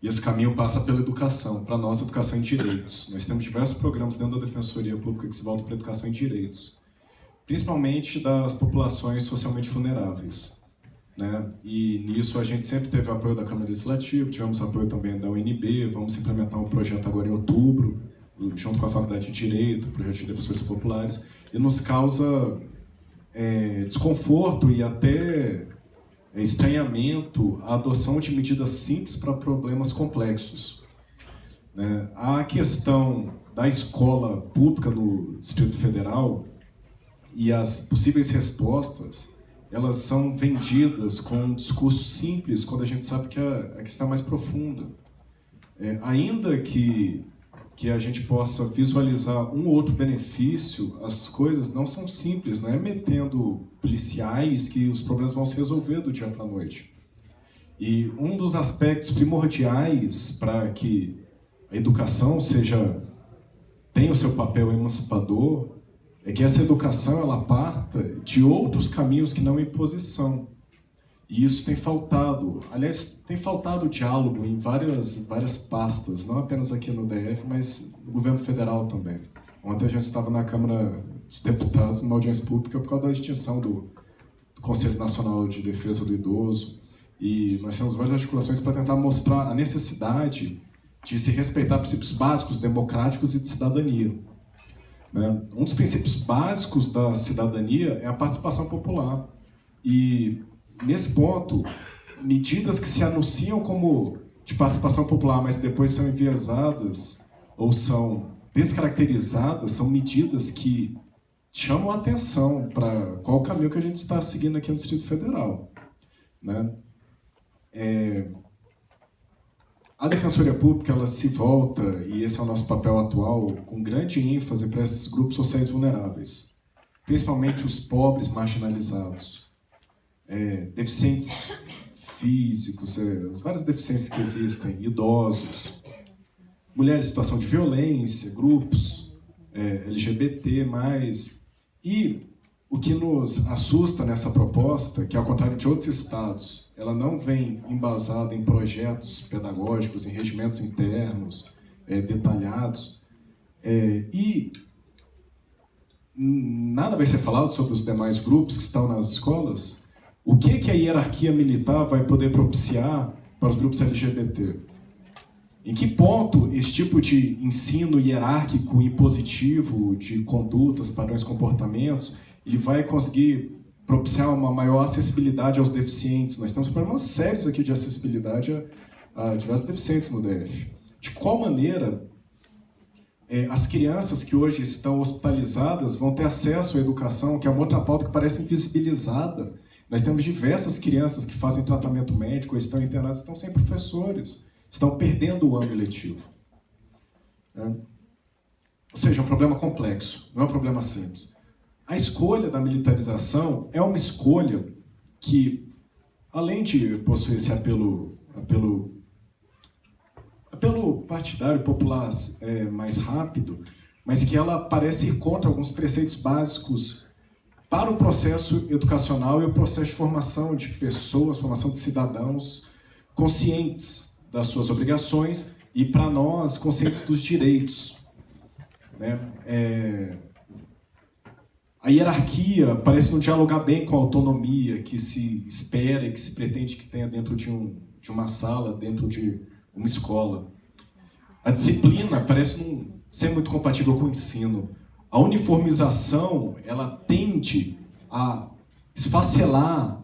e esse caminho passa pela educação, para nós, educação em direitos. Nós temos diversos programas dentro da Defensoria Pública que se voltam para a educação em direitos, principalmente das populações socialmente vulneráveis. Né? E nisso a gente sempre teve apoio da Câmara Legislativa, tivemos apoio também da UNB, vamos implementar um projeto agora em outubro, junto com a Faculdade de Direito, projeto de defensores populares, e nos causa é, desconforto e até é estranhamento à adoção de medidas simples para problemas complexos. Né? A questão da escola pública no Distrito Federal e as possíveis respostas, elas são vendidas com um discurso simples, quando a gente sabe que a, a questão é mais profunda. É, ainda que que a gente possa visualizar um ou outro benefício, as coisas não são simples, não é metendo policiais que os problemas vão se resolver do dia para a noite. E um dos aspectos primordiais para que a educação seja tenha o seu papel emancipador é que essa educação ela parta de outros caminhos que não imposição. E isso tem faltado, aliás, tem faltado diálogo em várias, várias pastas, não apenas aqui no DF, mas no governo federal também. Ontem a gente estava na Câmara dos Deputados, numa audiência pública, por causa da extinção do, do Conselho Nacional de Defesa do Idoso, e nós temos várias articulações para tentar mostrar a necessidade de se respeitar princípios básicos democráticos e de cidadania. Né? Um dos princípios básicos da cidadania é a participação popular. E nesse ponto, medidas que se anunciam como de participação popular, mas depois são enviesadas ou são descaracterizadas, são medidas que chamam a atenção para qual caminho que a gente está seguindo aqui no Distrito Federal. Né? É, a Defensoria Pública ela se volta, e esse é o nosso papel atual, com grande ênfase para esses grupos sociais vulneráveis, principalmente os pobres marginalizados é, deficientes físicos, é, as várias deficiências que existem, idosos. mulheres em situação de violência, grupos é, LGBT+, e o que nos assusta nessa proposta, que ao contrário de outros estados, ela não vem embasada em projetos pedagógicos, em regimentos internos é, detalhados, é, e nada vai ser falado sobre os demais grupos que estão nas escolas, o que, que a hierarquia militar vai poder propiciar para os grupos LGBT? Em que ponto esse tipo de ensino hierárquico impositivo de condutas, padrões, comportamentos, ele vai conseguir propiciar uma maior acessibilidade aos deficientes? Nós temos problemas sérios aqui de acessibilidade a, a diversos deficientes no DF. De qual maneira é, as crianças que hoje estão hospitalizadas vão ter acesso à educação, que é uma outra pauta que parece invisibilizada. Nós temos diversas crianças que fazem tratamento médico, estão internadas, estão sem professores, estão perdendo o ano letivo. É. Ou seja, é um problema complexo, não é um problema simples. A escolha da militarização é uma escolha que, além de possuir esse apelo, apelo pelo partidário popular é, mais rápido, mas que ela parece ir contra alguns preceitos básicos para o processo educacional e o processo de formação de pessoas, formação de cidadãos conscientes das suas obrigações e, para nós, conscientes dos direitos. Né? É... A hierarquia parece não dialogar bem com a autonomia que se espera e que se pretende que tenha dentro de, um, de uma sala, dentro de uma escola. A disciplina parece não ser muito compatível com o ensino. A uniformização, ela tende a esfacelar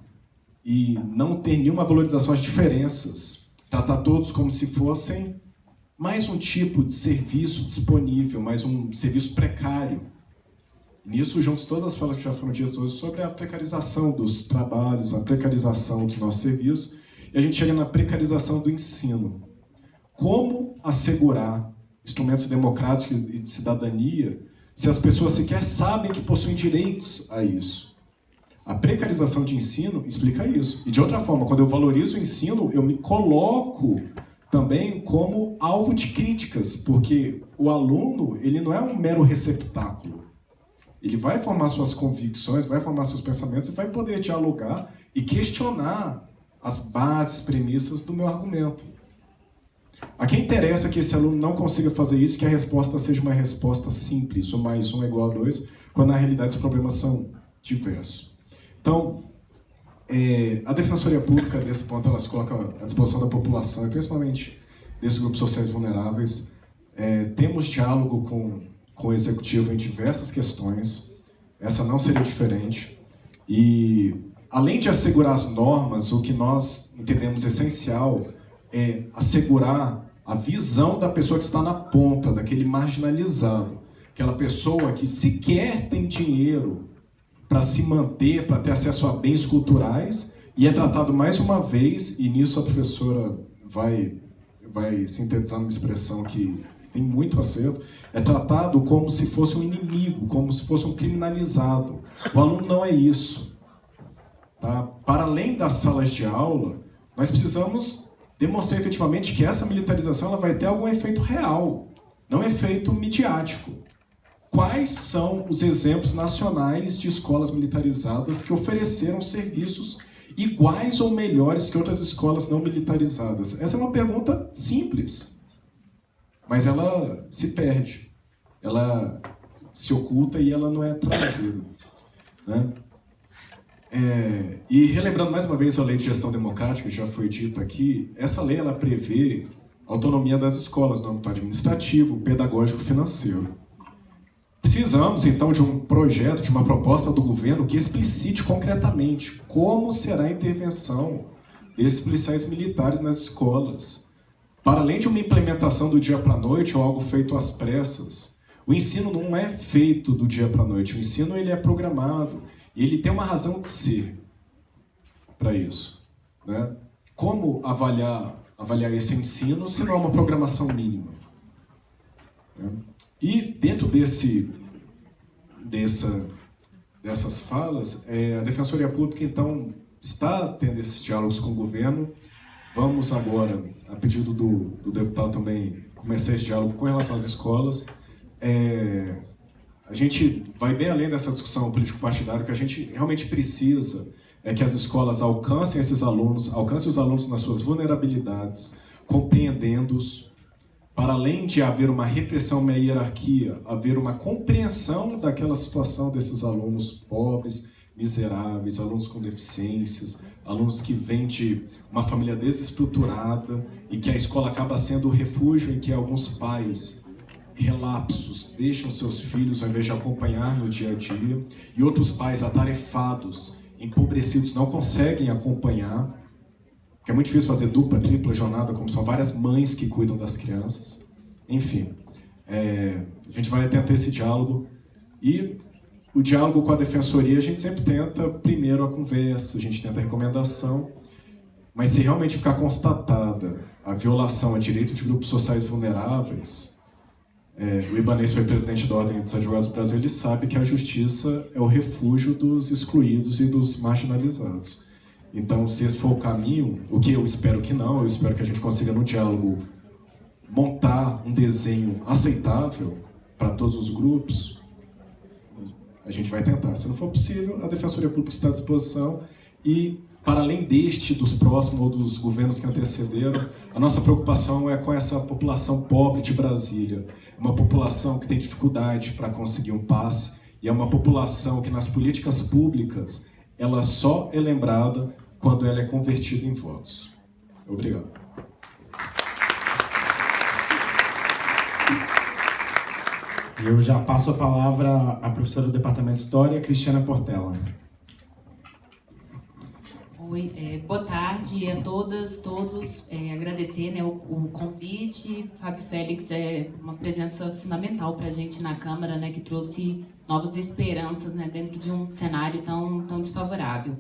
e não ter nenhuma valorização às diferenças. Tratar todos como se fossem mais um tipo de serviço disponível, mais um serviço precário. Nisso, juntos todas as falas que já foram ditas hoje sobre a precarização dos trabalhos, a precarização dos nossos serviços, e a gente chega na precarização do ensino como assegurar instrumentos democráticos e de cidadania se as pessoas sequer sabem que possuem direitos a isso? A precarização de ensino explica isso. E de outra forma, quando eu valorizo o ensino, eu me coloco também como alvo de críticas, porque o aluno ele não é um mero receptáculo. Ele vai formar suas convicções, vai formar seus pensamentos e vai poder dialogar e questionar as bases, premissas do meu argumento. A quem interessa que esse aluno não consiga fazer isso, que a resposta seja uma resposta simples, um mais um é igual a dois, quando na realidade os problemas são diversos. Então, é, a Defensoria Pública, nesse ponto, ela se coloca à disposição da população, principalmente desses grupos sociais vulneráveis. É, temos diálogo com, com o Executivo em diversas questões, essa não seria diferente. E, além de assegurar as normas, o que nós entendemos essencial é assegurar a visão da pessoa que está na ponta, daquele marginalizado. Aquela pessoa que sequer tem dinheiro para se manter, para ter acesso a bens culturais, e é tratado mais uma vez, e nisso a professora vai, vai sintetizar uma expressão que tem muito acerto, é tratado como se fosse um inimigo, como se fosse um criminalizado. O aluno não é isso. Tá? Para além das salas de aula, nós precisamos demonstrar efetivamente que essa militarização ela vai ter algum efeito real, não efeito midiático. Quais são os exemplos nacionais de escolas militarizadas que ofereceram serviços iguais ou melhores que outras escolas não militarizadas? Essa é uma pergunta simples, mas ela se perde, ela se oculta e ela não é trazida. Né? É, e relembrando mais uma vez a lei de gestão democrática, que já foi dito aqui, essa lei ela prevê autonomia das escolas no âmbito administrativo, pedagógico financeiro. Precisamos, então, de um projeto, de uma proposta do governo que explicite concretamente como será a intervenção desses policiais militares nas escolas. Para além de uma implementação do dia para a noite ou algo feito às pressas, o ensino não é feito do dia para a noite, o ensino ele é programado, e ele tem uma razão de ser para isso. Né? Como avaliar, avaliar esse ensino se não é uma programação mínima? Né? E dentro desse, dessa, dessas falas, é, a Defensoria Pública, então, está tendo esses diálogos com o governo. Vamos agora, a pedido do, do deputado também começar esse diálogo com relação às escolas. É, a gente vai bem além dessa discussão político-partidária, que a gente realmente precisa é que as escolas alcancem esses alunos, alcancem os alunos nas suas vulnerabilidades, compreendendo-os, para além de haver uma repressão, uma hierarquia, haver uma compreensão daquela situação desses alunos pobres, miseráveis, alunos com deficiências, alunos que vêm de uma família desestruturada e que a escola acaba sendo o refúgio em que alguns pais relapsos deixam seus filhos ao invés de acompanhar no dia a dia e outros pais atarefados, empobrecidos, não conseguem acompanhar, que é muito difícil fazer dupla, tripla jornada, como são várias mães que cuidam das crianças. Enfim, é, a gente vai tentar esse diálogo e o diálogo com a defensoria, a gente sempre tenta primeiro a conversa, a gente tenta a recomendação, mas se realmente ficar constatada a violação a direito de grupos sociais vulneráveis, é, o Ibanez foi presidente da Ordem dos Advogados do Brasil, ele sabe que a justiça é o refúgio dos excluídos e dos marginalizados. Então, se esse for o caminho, o que eu espero que não, eu espero que a gente consiga no diálogo montar um desenho aceitável para todos os grupos, a gente vai tentar. Se não for possível, a Defensoria Pública está à disposição e, para além deste, dos próximos ou dos governos que antecederam, a nossa preocupação é com essa população pobre de Brasília. Uma população que tem dificuldade para conseguir um passe e é uma população que, nas políticas públicas, ela só é lembrada quando ela é convertida em votos. Obrigado. Eu já passo a palavra à professora do Departamento de História, Cristiana Portela. Oi, é, boa tarde a todas, todos. É, agradecer né, o, o, convite. Fábio Félix é uma presença fundamental para a gente na Câmara, né, que trouxe novas esperanças né, dentro de um cenário tão, tão desfavorável.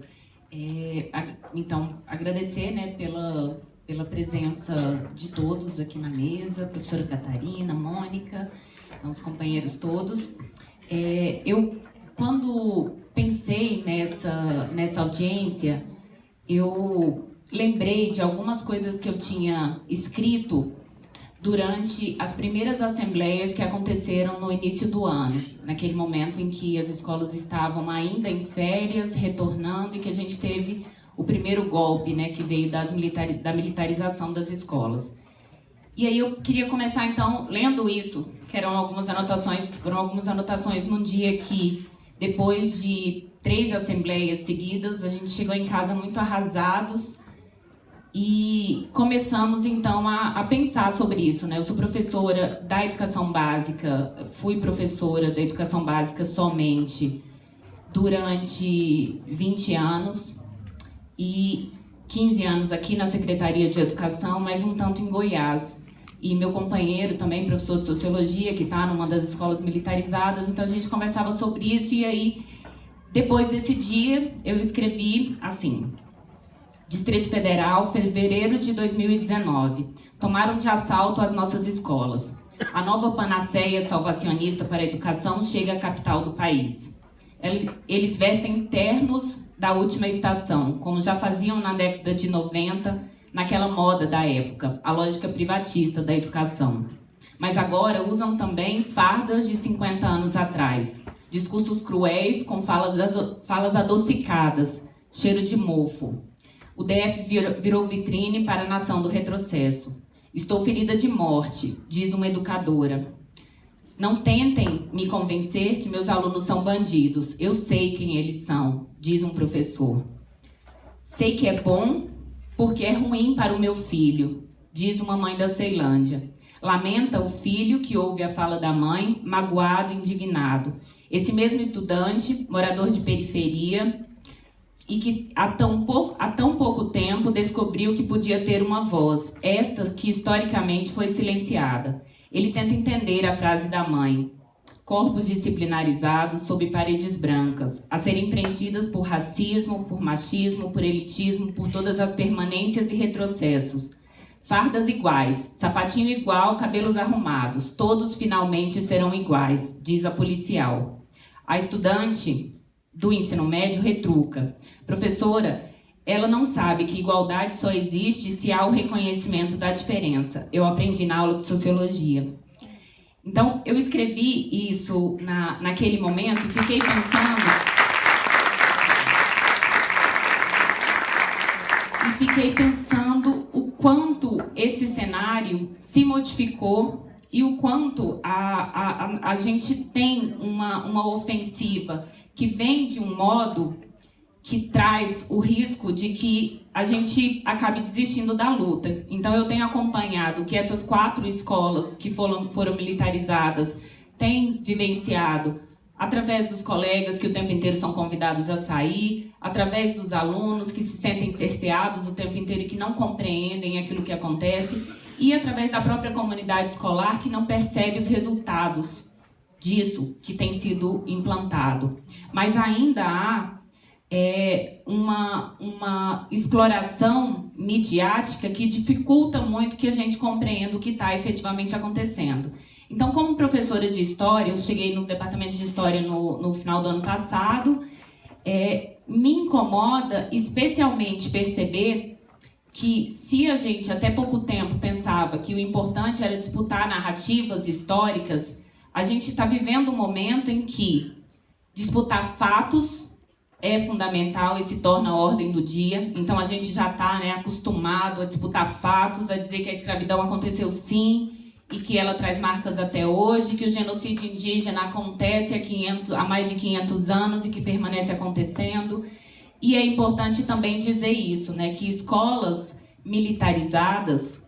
É, então, agradecer né, pela, pela presença de todos aqui na mesa, professora Catarina, Mônica, os companheiros todos. É, eu, quando pensei nessa, nessa audiência, eu lembrei de algumas coisas que eu tinha escrito durante as primeiras assembleias que aconteceram no início do ano, naquele momento em que as escolas estavam ainda em férias, retornando, e que a gente teve o primeiro golpe, né, que veio das militari da militarização das escolas. E aí eu queria começar então lendo isso, que eram algumas anotações, foram algumas anotações num dia que depois de três assembleias seguidas, a gente chegou em casa muito arrasados e começamos então a, a, pensar sobre isso. Né? Eu sou professora da educação básica, fui professora da educação básica somente durante 20 anos e 15 anos aqui na Secretaria de Educação, mas um tanto em Goiás e meu companheiro também, professor de Sociologia, que está numa das escolas militarizadas, então a gente conversava sobre isso e aí, depois desse dia, eu escrevi assim, Distrito Federal, fevereiro de 2019, tomaram de assalto as nossas escolas. A nova panaceia salvacionista para a educação chega à capital do país. Eles vestem ternos da última estação, como já faziam na década de 90, naquela moda da época, a lógica privatista da educação. Mas agora usam também fardas de 50 anos atrás, discursos cruéis com falas, falas adocicadas, cheiro de mofo. O DF virou vitrine para a nação do retrocesso. Estou ferida de morte, diz uma educadora. Não tentem me convencer que meus alunos são bandidos. Eu sei quem eles são, diz um professor. Sei que é bom porque é ruim para o meu filho, diz uma mãe da Ceilândia. Lamenta o filho que ouve a fala da mãe, magoado, indignado. Esse mesmo estudante, morador de periferia, e que há tão, pouco, há tão pouco tempo descobriu que podia ter uma voz, esta que historicamente foi silenciada. Ele tenta entender a frase da mãe corpos disciplinarizados sob paredes brancas, a serem preenchidas por racismo, por machismo, por elitismo, por todas as permanências e retrocessos. Fardas iguais, sapatinho igual, cabelos arrumados, todos finalmente serão iguais, diz a policial. A estudante do ensino médio retruca. Professora, ela não sabe que igualdade só existe se há o reconhecimento da diferença. Eu aprendi na aula de sociologia. Então, eu escrevi isso na, naquele momento e fiquei pensando. E fiquei pensando o quanto esse cenário se modificou e o quanto a, a, a gente tem uma, uma ofensiva que vem de um modo que traz o risco de que a gente acabe desistindo da luta. Então, eu tenho acompanhado que essas quatro escolas que foram, foram militarizadas têm vivenciado, através dos colegas que o tempo inteiro são convidados a sair, através dos alunos que se sentem cerceados o tempo inteiro e que não compreendem aquilo que acontece, e através da própria comunidade escolar que não percebe os resultados disso que tem sido implantado. Mas ainda há é, uma, uma exploração midiática que dificulta muito que a gente compreenda o que está efetivamente acontecendo. Então, como professora de História, eu cheguei no Departamento de História no, no final do ano passado, é, me incomoda especialmente perceber que se a gente até pouco tempo pensava que o importante era disputar narrativas históricas, a gente está vivendo um momento em que disputar fatos é fundamental e se torna a ordem do dia. Então a gente já está né, acostumado a disputar fatos, a dizer que a escravidão aconteceu sim e que ela traz marcas até hoje, que o genocídio indígena acontece há, 500, há mais de 500 anos e que permanece acontecendo. E é importante também dizer isso, né, que escolas militarizadas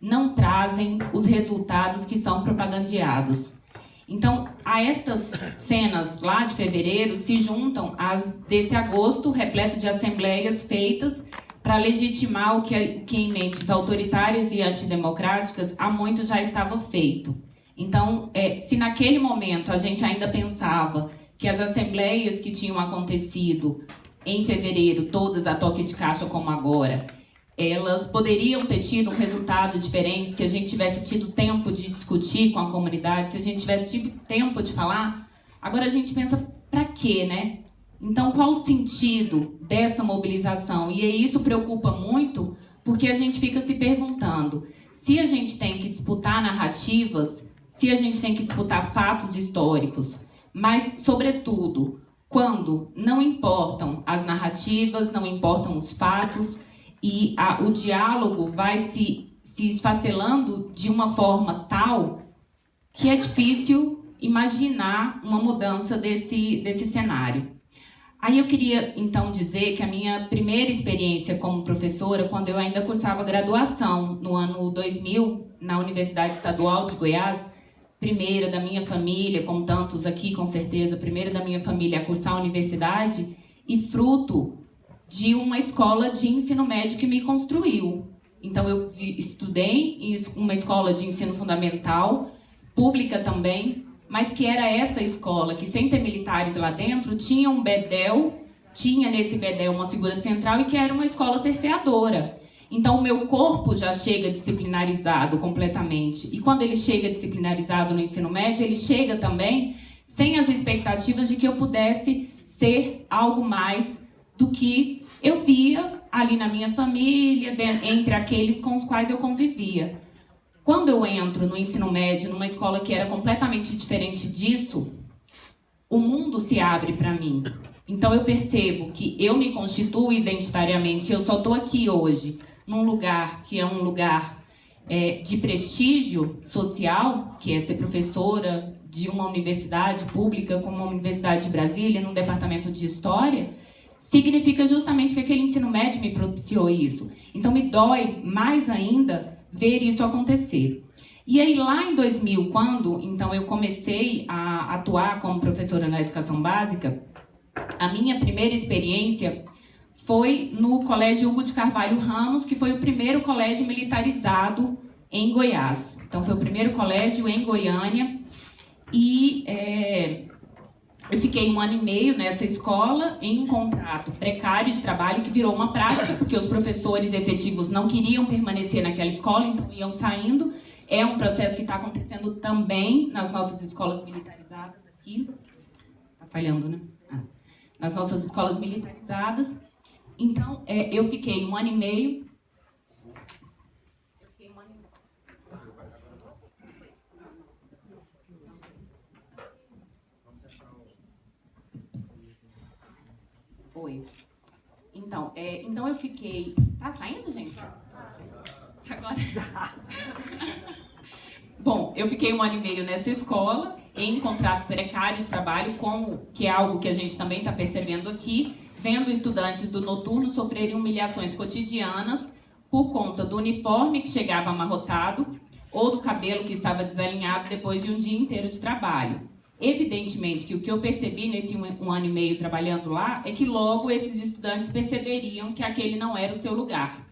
não trazem os resultados que são propagandeados. Então, a estas cenas lá de fevereiro se juntam as desse agosto repleto de assembleias feitas para legitimar o que, que em mentes autoritárias e antidemocráticas há muito já estava feito. Então, é, se naquele momento a gente ainda pensava que as assembleias que tinham acontecido em fevereiro, todas a toque de caixa como agora, elas poderiam ter tido um resultado diferente se a gente tivesse tido tempo de discutir com a comunidade, se a gente tivesse tido tempo de falar. Agora a gente pensa, para quê, né? Então, qual o sentido dessa mobilização? E isso preocupa muito, porque a gente fica se perguntando se a gente tem que disputar narrativas, se a gente tem que disputar fatos históricos, mas, sobretudo, quando não importam as narrativas, não importam os fatos, e a, o diálogo vai se, se esfacelando de uma forma tal que é difícil imaginar uma mudança desse, desse cenário. Aí eu queria então dizer que a minha primeira experiência como professora, quando eu ainda cursava graduação no ano 2000 na Universidade Estadual de Goiás, primeira da minha família, como tantos aqui com certeza, primeira da minha família a cursar a universidade e fruto de uma escola de ensino médio que me construiu. Então, eu estudei em uma escola de ensino fundamental, pública também, mas que era essa escola que, sem ter militares lá dentro, tinha um bedel, tinha nesse bedel uma figura central e que era uma escola cerceadora. Então, o meu corpo já chega disciplinarizado completamente. E quando ele chega disciplinarizado no ensino médio, ele chega também sem as expectativas de que eu pudesse ser algo mais do que eu via ali na minha família, entre aqueles com os quais eu convivia. Quando eu entro no ensino médio, numa escola que era completamente diferente disso, o mundo se abre para mim. Então eu percebo que eu me constituo identitariamente, eu só estou aqui hoje, num lugar que é um lugar é, de prestígio social, que é ser professora de uma universidade pública como a Universidade de Brasília, num departamento de História, significa justamente que aquele ensino médio me propiciou isso. Então me dói mais ainda ver isso acontecer. E aí lá em 2000, quando então eu comecei a atuar como professora na educação básica, a minha primeira experiência foi no Colégio Hugo de Carvalho Ramos, que foi o primeiro colégio militarizado em Goiás. Então foi o primeiro colégio em Goiânia e é, eu fiquei um ano e meio nessa escola em um contrato precário de trabalho que virou uma prática, porque os professores efetivos não queriam permanecer naquela escola, então iam saindo. É um processo que está acontecendo também nas nossas escolas militarizadas aqui. Está falhando, né? Ah. Nas nossas escolas militarizadas. Então, é, eu fiquei um ano e meio. Eu fiquei um ano e meio. Oi. Então, é, então eu fiquei. Tá saindo, gente? Agora. Bom, eu fiquei um ano e meio nessa escola, em contrato precário de trabalho, como que é algo que a gente também está percebendo aqui, vendo estudantes do noturno sofrerem humilhações cotidianas por conta do uniforme que chegava amarrotado ou do cabelo que estava desalinhado depois de um dia inteiro de trabalho. Evidentemente que o que eu percebi nesse um, um ano e meio trabalhando lá é que logo esses estudantes perceberiam que aquele não era o seu lugar.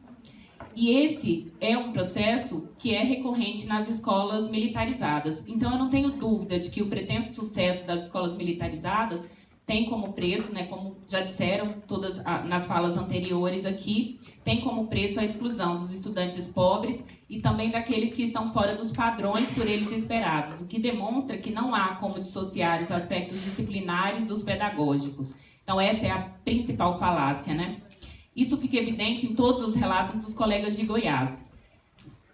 E esse é um processo que é recorrente nas escolas militarizadas. Então, eu não tenho dúvida de que o pretenso sucesso das escolas militarizadas tem como preço, né, como já disseram todas nas falas anteriores aqui, tem como preço a exclusão dos estudantes pobres e também daqueles que estão fora dos padrões por eles esperados, o que demonstra que não há como dissociar os aspectos disciplinares dos pedagógicos. Então, essa é a principal falácia, né? Isso fica evidente em todos os relatos dos colegas de Goiás.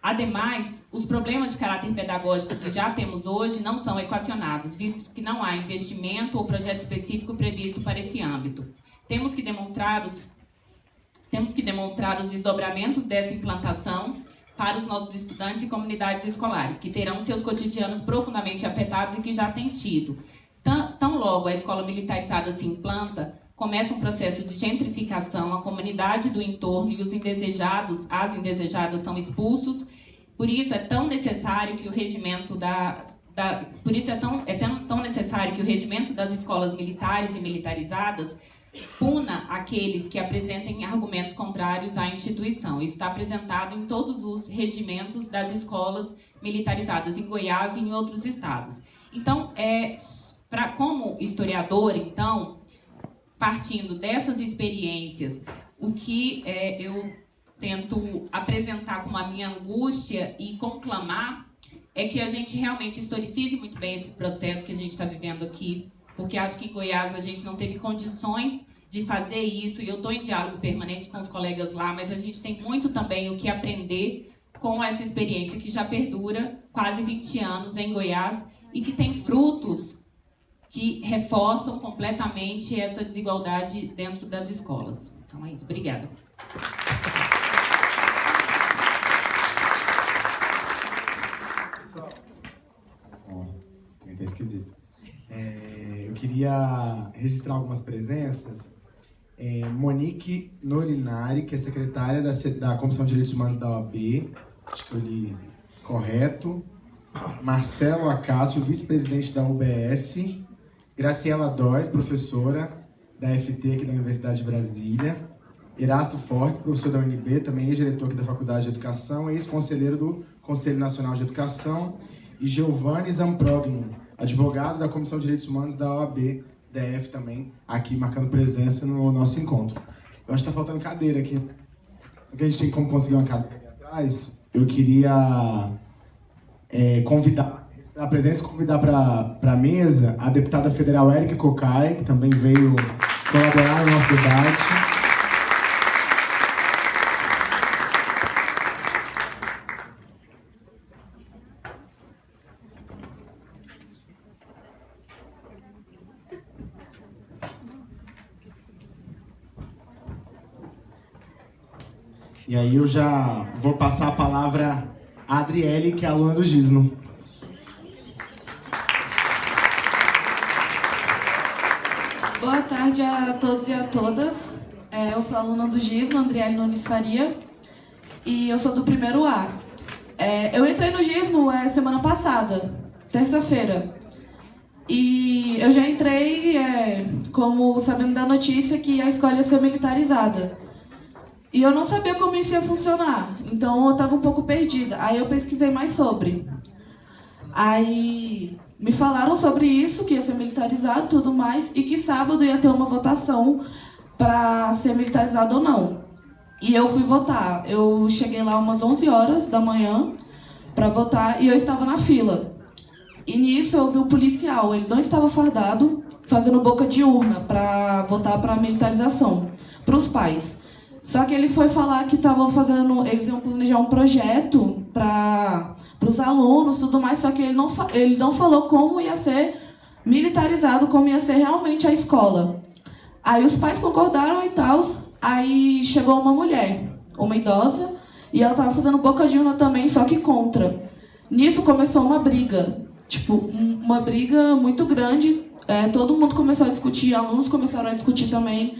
Ademais, os problemas de caráter pedagógico que já temos hoje não são equacionados, visto que não há investimento ou projeto específico previsto para esse âmbito. Temos que demonstrar os, temos que demonstrar os desdobramentos dessa implantação para os nossos estudantes e comunidades escolares, que terão seus cotidianos profundamente afetados e que já têm tido. Tão, logo a escola militarizada se implanta, começa um processo de gentrificação, a comunidade do entorno e os indesejados, as indesejadas são expulsos. Por isso é tão necessário que o regimento da, da por isso é tão, é tão necessário que o regimento das escolas militares e militarizadas puna aqueles que apresentem argumentos contrários à instituição. Isso está apresentado em todos os regimentos das escolas militarizadas em Goiás e em outros estados. Então, é, pra, como historiador, então, partindo dessas experiências, o que é, eu tento apresentar como a minha angústia e conclamar é que a gente realmente historicize muito bem esse processo que a gente está vivendo aqui, porque acho que em Goiás a gente não teve condições de fazer isso, e eu estou em diálogo permanente com os colegas lá, mas a gente tem muito também o que aprender com essa experiência que já perdura quase 20 anos em Goiás e que tem frutos que reforçam completamente essa desigualdade dentro das escolas. Então é isso. Obrigada. Pessoal, oh, esse trem tá esquisito. É, eu queria registrar algumas presenças. É, Monique Nolinari, que é secretária da, da Comissão de Direitos Humanos da OAB, acho que eu li correto. Marcelo Acácio, vice-presidente da UBS. Graciela Dóis, professora da FT aqui da Universidade de Brasília. Erasto Fortes, professor da UNB, também ex-diretor aqui da Faculdade de Educação, ex-conselheiro do Conselho Nacional de Educação. E Giovanni Zamprogno, advogado da Comissão de Direitos Humanos da OAB, DF também, aqui marcando presença no nosso encontro. Eu acho que está faltando cadeira aqui. Porque a gente tem como conseguir uma cadeira atrás, eu queria é, convidar a presença convidar para a mesa a deputada federal Érica Cocai, que também veio colaborar no nosso debate. E aí eu já vou passar a palavra a Adriele, que é aluna do Gisno. Boa tarde a todos e a todas. É, eu sou aluna do GISMO, Andriele Nunes Faria, e eu sou do primeiro A. É, eu entrei no GISMO é, semana passada, terça-feira, e eu já entrei como sabendo da notícia que a escola ia ser militarizada. E eu não sabia como isso ia funcionar, então eu estava um pouco perdida. Aí eu pesquisei mais sobre. Aí me falaram sobre isso, que ia ser militarizado tudo mais, e que sábado ia ter uma votação para ser militarizado ou não. E eu fui votar. Eu cheguei lá umas 11 horas da manhã para votar e eu estava na fila. E nisso eu vi um policial, ele não estava fardado, fazendo boca de urna para votar para militarização, para os pais. Só que ele foi falar que estavam fazendo, eles iam planejar um projeto para os alunos, tudo mais. Só que ele não ele não falou como ia ser militarizado, como ia ser realmente a escola. Aí os pais concordaram e tal. Aí chegou uma mulher, uma idosa, e ela estava fazendo boca de urna também, só que contra. Nisso começou uma briga, tipo, uma briga muito grande. É, todo mundo começou a discutir, alunos começaram a discutir também.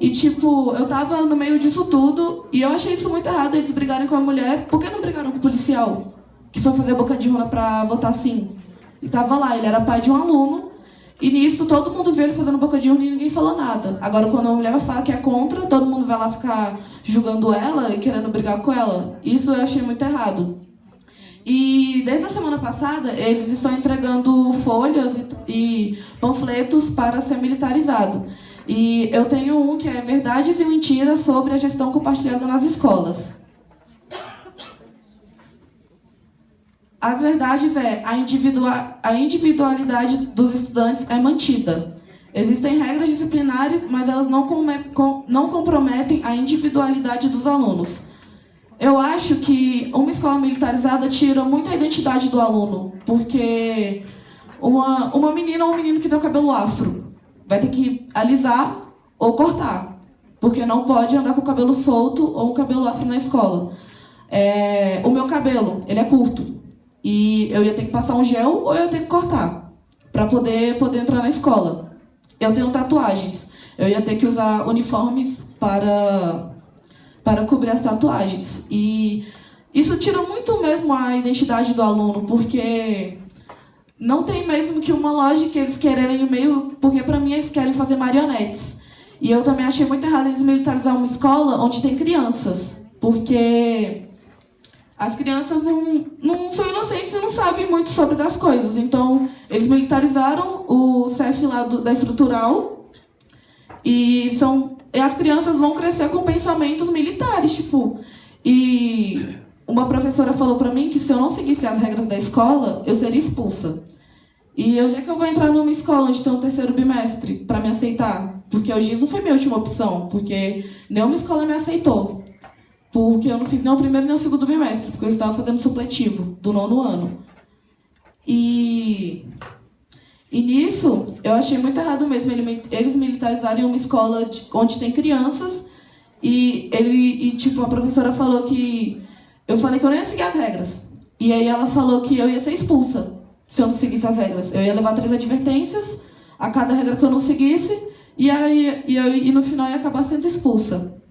E, tipo, eu tava no meio disso tudo e eu achei isso muito errado, eles brigarem com a mulher. Por que não brigaram com o policial? Que foi fazer boca de urna pra votar sim. E tava lá, ele era pai de um aluno. E nisso todo mundo viu ele fazendo boca de urna e ninguém falou nada. Agora, quando a mulher vai falar que é contra, todo mundo vai lá ficar julgando ela e querendo brigar com ela. Isso eu achei muito errado. E desde a semana passada, eles estão entregando folhas e, e panfletos para ser militarizado. E eu tenho um que é Verdades e Mentiras sobre a gestão compartilhada nas escolas. As verdades é a, individua a individualidade dos estudantes é mantida. Existem regras disciplinares, mas elas não, com não comprometem a individualidade dos alunos. Eu acho que uma escola militarizada tira muita identidade do aluno, porque uma, uma menina ou um menino que o cabelo afro vai ter que alisar ou cortar, porque não pode andar com o cabelo solto ou o cabelo afro na escola. É, o meu cabelo, ele é curto, e eu ia ter que passar um gel ou eu ia ter que cortar para poder, poder entrar na escola. Eu tenho tatuagens, eu ia ter que usar uniformes para para cobrir as tatuagens. E isso tira muito mesmo a identidade do aluno, porque não tem mesmo que uma lógica eles quererem meio, porque para mim eles querem fazer marionetes. E eu também achei muito errado eles militarizar uma escola onde tem crianças, porque as crianças não, não são inocentes e não sabem muito sobre das coisas. Então, eles militarizaram o CEF lá do, da estrutural e são e as crianças vão crescer com pensamentos militares, tipo. E uma professora falou para mim que se eu não seguisse as regras da escola, eu seria expulsa. E onde é que eu vou entrar numa escola onde tem um terceiro bimestre para me aceitar? Porque o GIS não foi minha última opção, porque nenhuma escola me aceitou. Porque eu não fiz nem o primeiro nem o segundo bimestre, porque eu estava fazendo supletivo do nono ano. E e nisso, eu achei muito errado mesmo eles militarizarem uma escola de, onde tem crianças e ele e tipo a professora falou que eu falei que eu não ia seguir as regras. E aí ela falou que eu ia ser expulsa se eu não seguisse as regras. Eu ia levar três advertências a cada regra que eu não seguisse e aí e, eu, e no final ia acabar sendo expulsa.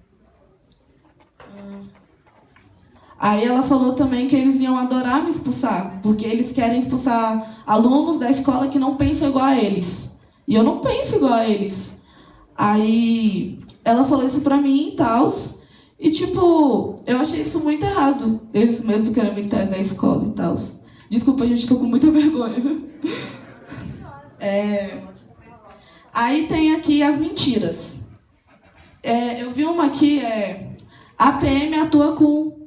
Aí ela falou também que eles iam adorar me expulsar, porque eles querem expulsar alunos da escola que não pensam igual a eles. E eu não penso igual a eles. Aí ela falou isso pra mim e tal. E tipo, eu achei isso muito errado. Eles mesmos querem militarizar a escola e tal. Desculpa, gente, tô com muita vergonha. É... Aí tem aqui as mentiras. É, eu vi uma aqui, é... A PM atua com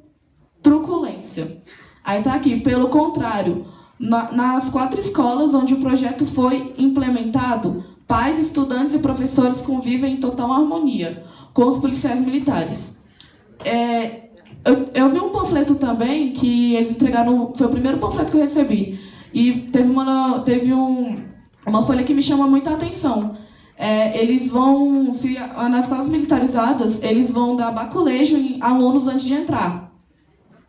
truculência. Aí tá aqui, pelo contrário, na, nas quatro escolas onde o projeto foi implementado, pais, estudantes e professores convivem em total harmonia com os policiais militares. É, eu, eu, vi um panfleto também que eles entregaram, foi o primeiro panfleto que eu recebi, e teve uma, teve um, uma folha que me chama muita atenção. É, eles vão, se, nas escolas militarizadas, eles vão dar baculejo em alunos antes de entrar.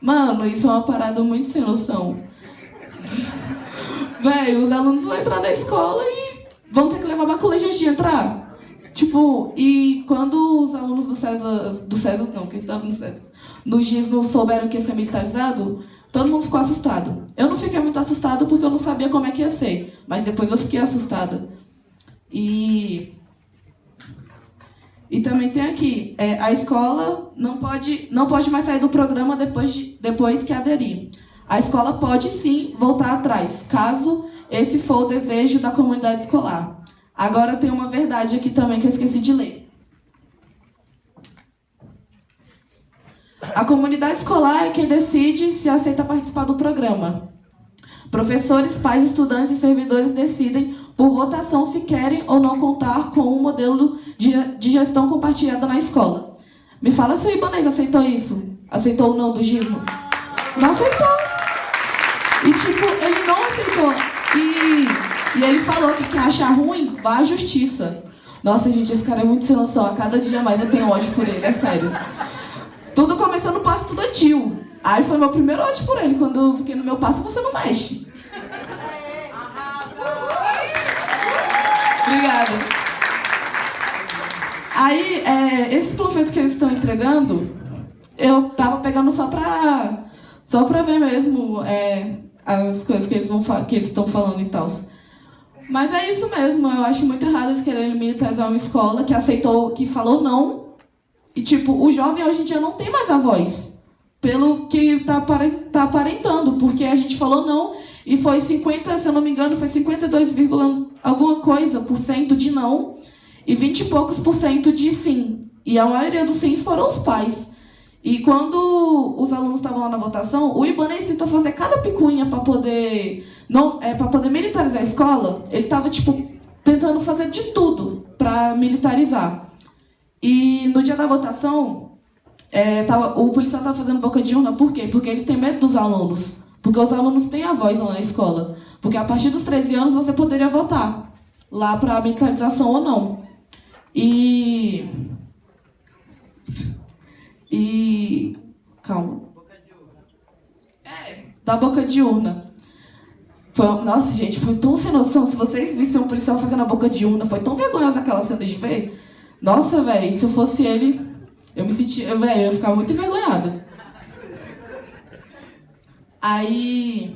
Mano, isso é uma parada muito sem noção. Velho, os alunos vão entrar na escola e vão ter que levar baculejo antes de entrar. Tipo, e quando os alunos do César, do César não, que estavam no César, no GIS não souberam que ia ser militarizado, todo mundo ficou assustado. Eu não fiquei muito assustado porque eu não sabia como é que ia ser, mas depois eu fiquei assustada. E e também tem aqui, é, a escola não pode, não pode mais sair do programa depois, de, depois que aderir. A escola pode sim voltar atrás, caso esse for o desejo da comunidade escolar. Agora tem uma verdade aqui também que eu esqueci de ler. A comunidade escolar é quem decide se aceita participar do programa. Professores, pais, estudantes e servidores decidem por votação se querem ou não contar com um modelo de, gestão compartilhada na escola. Me fala se o Ibanez aceitou isso. Aceitou o não do Gismo? Não aceitou. E tipo, ele não aceitou. E, ele falou que quer achar ruim, vá à justiça. Nossa, gente, esse cara é muito sem noção. A cada dia mais eu tenho ódio por ele, é sério. Tudo começou no passo estudantil. Aí foi meu primeiro ódio por ele, quando eu fiquei no meu passo você não mexe. Obrigada. Aí, é, esses panfletos que eles estão entregando, eu tava pegando só pra, só pra ver mesmo é, as coisas que eles estão falando e tal. Mas é isso mesmo, eu acho muito errado eles quererem militarizar uma escola que aceitou, que falou não. E tipo, o jovem hoje em dia não tem mais a voz. Pelo que tá, tá aparentando, porque a gente falou não e foi 50, se eu não me engano, foi 52, alguma coisa por cento de não e 20 e poucos por cento de sim. E a maioria dos sims foram os pais. E quando os alunos estavam lá na votação, o Ibanez tentou fazer cada picuinha para poder não é para poder militarizar a escola. Ele estava tipo tentando fazer de tudo para militarizar. E no dia da votação, é, tava, o policial estava fazendo boca de urna. Por quê? Porque eles têm medo dos alunos. Porque os alunos têm a voz lá na escola. Porque a partir dos 13 anos você poderia votar lá para militarização ou não. E. E. Calma. É, da boca de urna. Foi, nossa, gente, foi tão sem noção. Se vocês vissem um policial fazendo a boca de urna, foi tão vergonhosa aquela cena de ver. Nossa, velho, se eu fosse ele, eu me sentia. Velho, eu ia ficar muito envergonhada. Aí.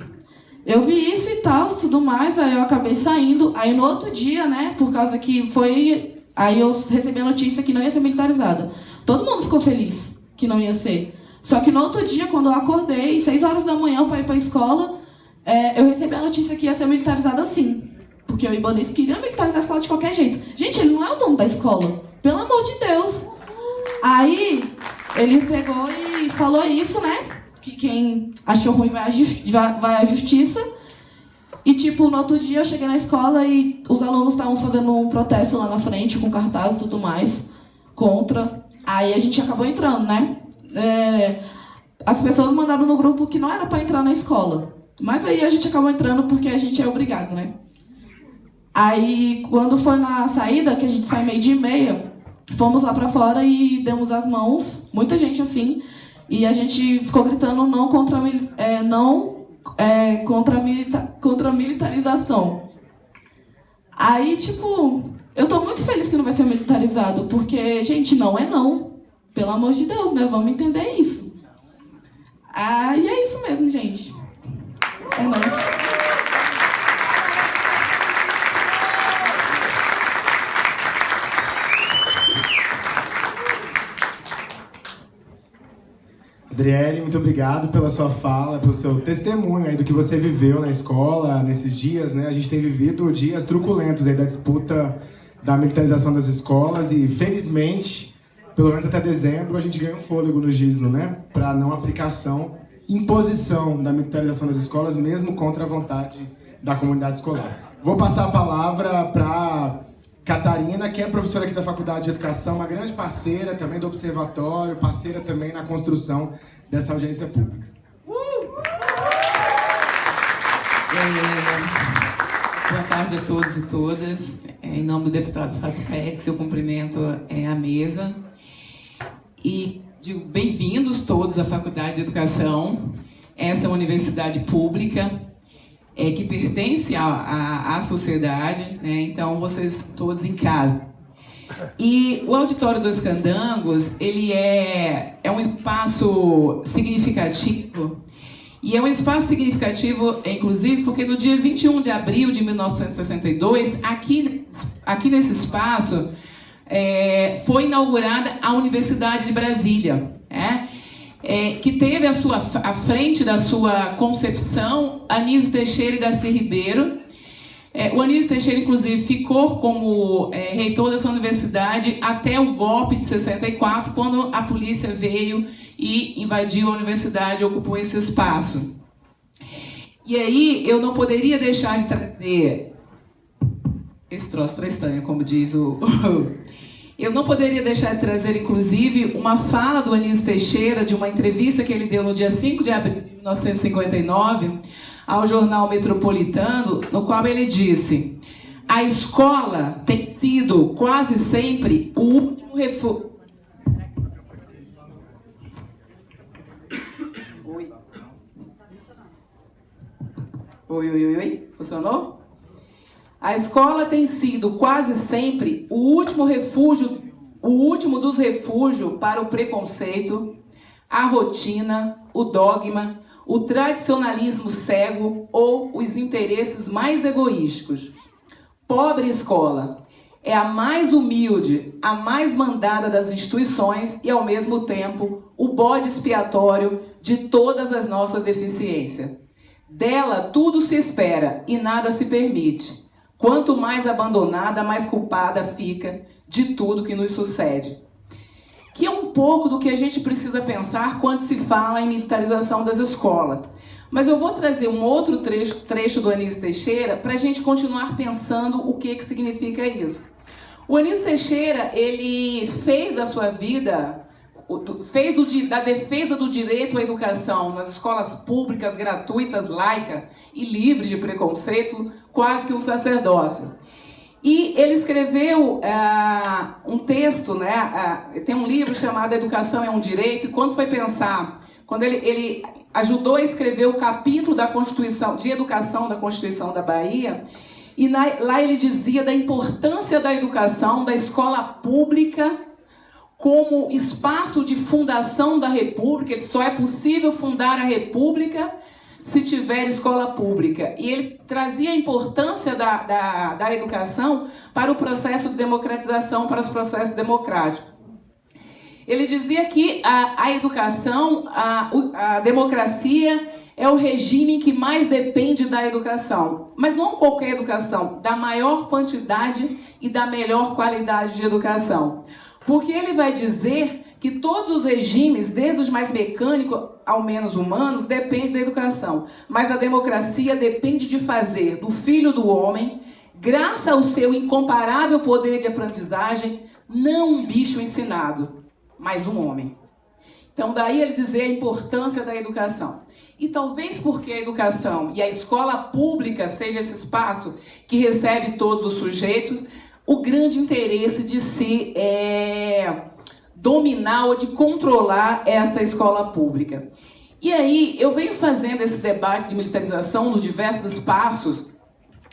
Eu vi isso e tal, tudo mais, aí eu acabei saindo. Aí no outro dia, né, por causa que foi Aí eu recebi a notícia que não ia ser militarizada. Todo mundo ficou feliz que não ia ser. Só que no outro dia, quando eu acordei, seis horas da manhã para ir para a escola, é, eu recebi a notícia que ia ser militarizada sim. Porque o Ibanez queria militarizar a escola de qualquer jeito. Gente, ele não é o dono da escola. Pelo amor de Deus. Aí ele pegou e falou isso, né? Que quem achou ruim vai à, vai à justiça. E, tipo, no outro dia eu cheguei na escola e os alunos estavam fazendo um protesto lá na frente, com cartaz e tudo mais, contra. Aí a gente acabou entrando, né? É, as pessoas mandaram no grupo que não era para entrar na escola. Mas aí a gente acabou entrando porque a gente é obrigado, né? Aí, quando foi na saída, que a gente sai meio dia e meia, fomos lá para fora e demos as mãos, muita gente assim, e a gente ficou gritando não contra é, não é, contra, milita contra a militarização. Aí, tipo, eu tô muito feliz que não vai ser militarizado, porque, gente, não é não. Pelo amor de Deus, né? Vamos entender isso. Ah, e é isso mesmo, gente. É nóis. Adriele, muito obrigado pela sua fala, pelo seu testemunho aí do que você viveu na escola nesses dias, né? A gente tem vivido dias truculentos aí da disputa da militarização das escolas e felizmente, pelo menos até dezembro, a gente ganha um fôlego no GISNO, né? Para não aplicação, imposição da militarização das escolas, mesmo contra a vontade da comunidade escolar. Vou passar a palavra para Catarina, que é professora aqui da Faculdade de Educação, uma grande parceira também do Observatório, parceira também na construção dessa audiência pública. É, boa tarde a todos e todas. É, em nome do deputado Fábio Félix, eu cumprimento é, a mesa e digo bem-vindos todos à Faculdade de Educação. Essa é uma universidade pública é, que pertence à, sociedade, né? então vocês todos em casa. E o Auditório dos Candangos, ele é, é um espaço significativo, e é um espaço significativo, inclusive, porque no dia 21 de abril de 1962, aqui, aqui nesse espaço, é, foi inaugurada a Universidade de Brasília. Né? é, que teve a sua à frente da sua concepção Anísio Teixeira e Daci Ribeiro. É, o Anísio Teixeira, inclusive, ficou como é, reitor dessa universidade até o golpe de 64, quando a polícia veio e invadiu a universidade ocupou esse espaço. E aí eu não poderia deixar de trazer esse troço estranho, como diz o... Eu não poderia deixar de trazer, inclusive, uma fala do Anísio Teixeira, de uma entrevista que ele deu no dia 5 de abril de 1959, ao jornal Metropolitano, no qual ele disse: a escola tem sido quase sempre o último refúgio. Oi, oi, oi, oi. Funcionou? A escola tem sido quase sempre o último refúgio, o último dos refúgios para o preconceito, a rotina, o dogma, o tradicionalismo cego ou os interesses mais egoísticos. Pobre escola é a mais humilde, a mais mandada das instituições e, ao mesmo tempo, o bode expiatório de todas as nossas deficiências. Dela tudo se espera e nada se permite. Quanto mais abandonada, mais culpada fica de tudo que nos sucede. Que é um pouco do que a gente precisa pensar quando se fala em militarização das escolas. Mas eu vou trazer um outro trecho, trecho do Anísio Teixeira para a gente continuar pensando o que, que significa isso. O Anísio Teixeira, ele fez a sua vida, fez do, da defesa do direito à educação nas escolas públicas, gratuitas, laicas e livres de preconceito, quase que um sacerdócio. E ele escreveu uh, um texto, né? Uh, tem um livro chamado Educação é um Direito, e quando foi pensar, quando ele, ele ajudou a escrever o capítulo da Constituição, de Educação da Constituição da Bahia, e na, lá ele dizia da importância da educação, da escola pública, como espaço de fundação da República, só é possível fundar a República se tiver escola pública. E ele trazia a importância da, da, da educação para o processo de democratização, para os processos democráticos. Ele dizia que a, a educação, a, a democracia é o regime que mais depende da educação. Mas não qualquer educação, da maior quantidade e da melhor qualidade de educação. Porque ele vai dizer que todos os regimes, desde os mais mecânicos ao menos humanos, dependem da educação. Mas a democracia depende de fazer do filho do homem, graças ao seu incomparável poder de aprendizagem, não um bicho ensinado, mas um homem. Então, daí ele dizer a importância da educação. E talvez porque a educação e a escola pública seja esse espaço que recebe todos os sujeitos, o grande interesse de se é, dominar ou de controlar essa escola pública. E aí, eu venho fazendo esse debate de militarização nos diversos espaços,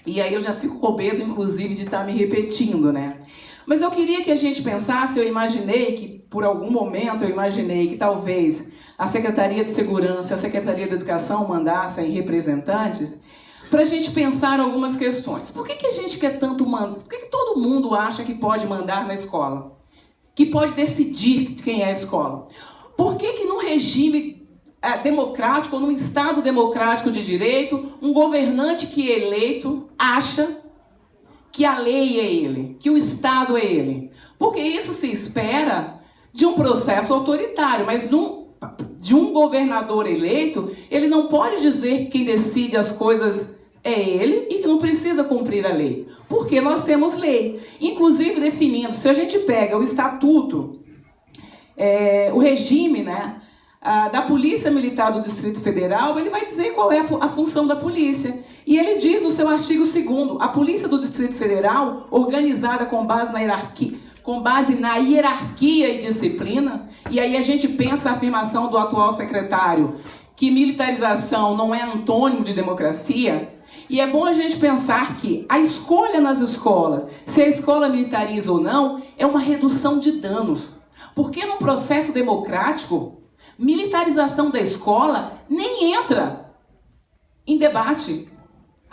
e aí eu já fico com medo, inclusive, de estar me repetindo, né? Mas eu queria que a gente pensasse, eu imaginei que, por algum momento, eu imaginei que talvez a Secretaria de Segurança a Secretaria de Educação mandassem representantes para a gente pensar algumas questões. Por que, que a gente quer tanto mandar? Por que, que todo mundo acha que pode mandar na escola? que pode decidir quem é a escola. Por que, que num regime é, democrático, ou num Estado democrático de direito, um governante que é eleito acha que a lei é ele, que o Estado é ele? Porque isso se espera de um processo autoritário, mas num, de um governador eleito, ele não pode dizer que quem decide as coisas é ele e que não precisa cumprir a lei. Porque nós temos lei, inclusive definindo, se a gente pega o estatuto, é, o regime né, a, da Polícia Militar do Distrito Federal, ele vai dizer qual é a, a função da polícia. E ele diz no seu artigo 2 a Polícia do Distrito Federal, organizada com base na hierarquia, com base na hierarquia e disciplina, e aí a gente pensa a afirmação do atual secretário que militarização não é antônimo de democracia, e é bom a gente pensar que a escolha nas escolas, se a escola militariza ou não, é uma redução de danos. Porque no processo democrático, militarização da escola nem entra em debate.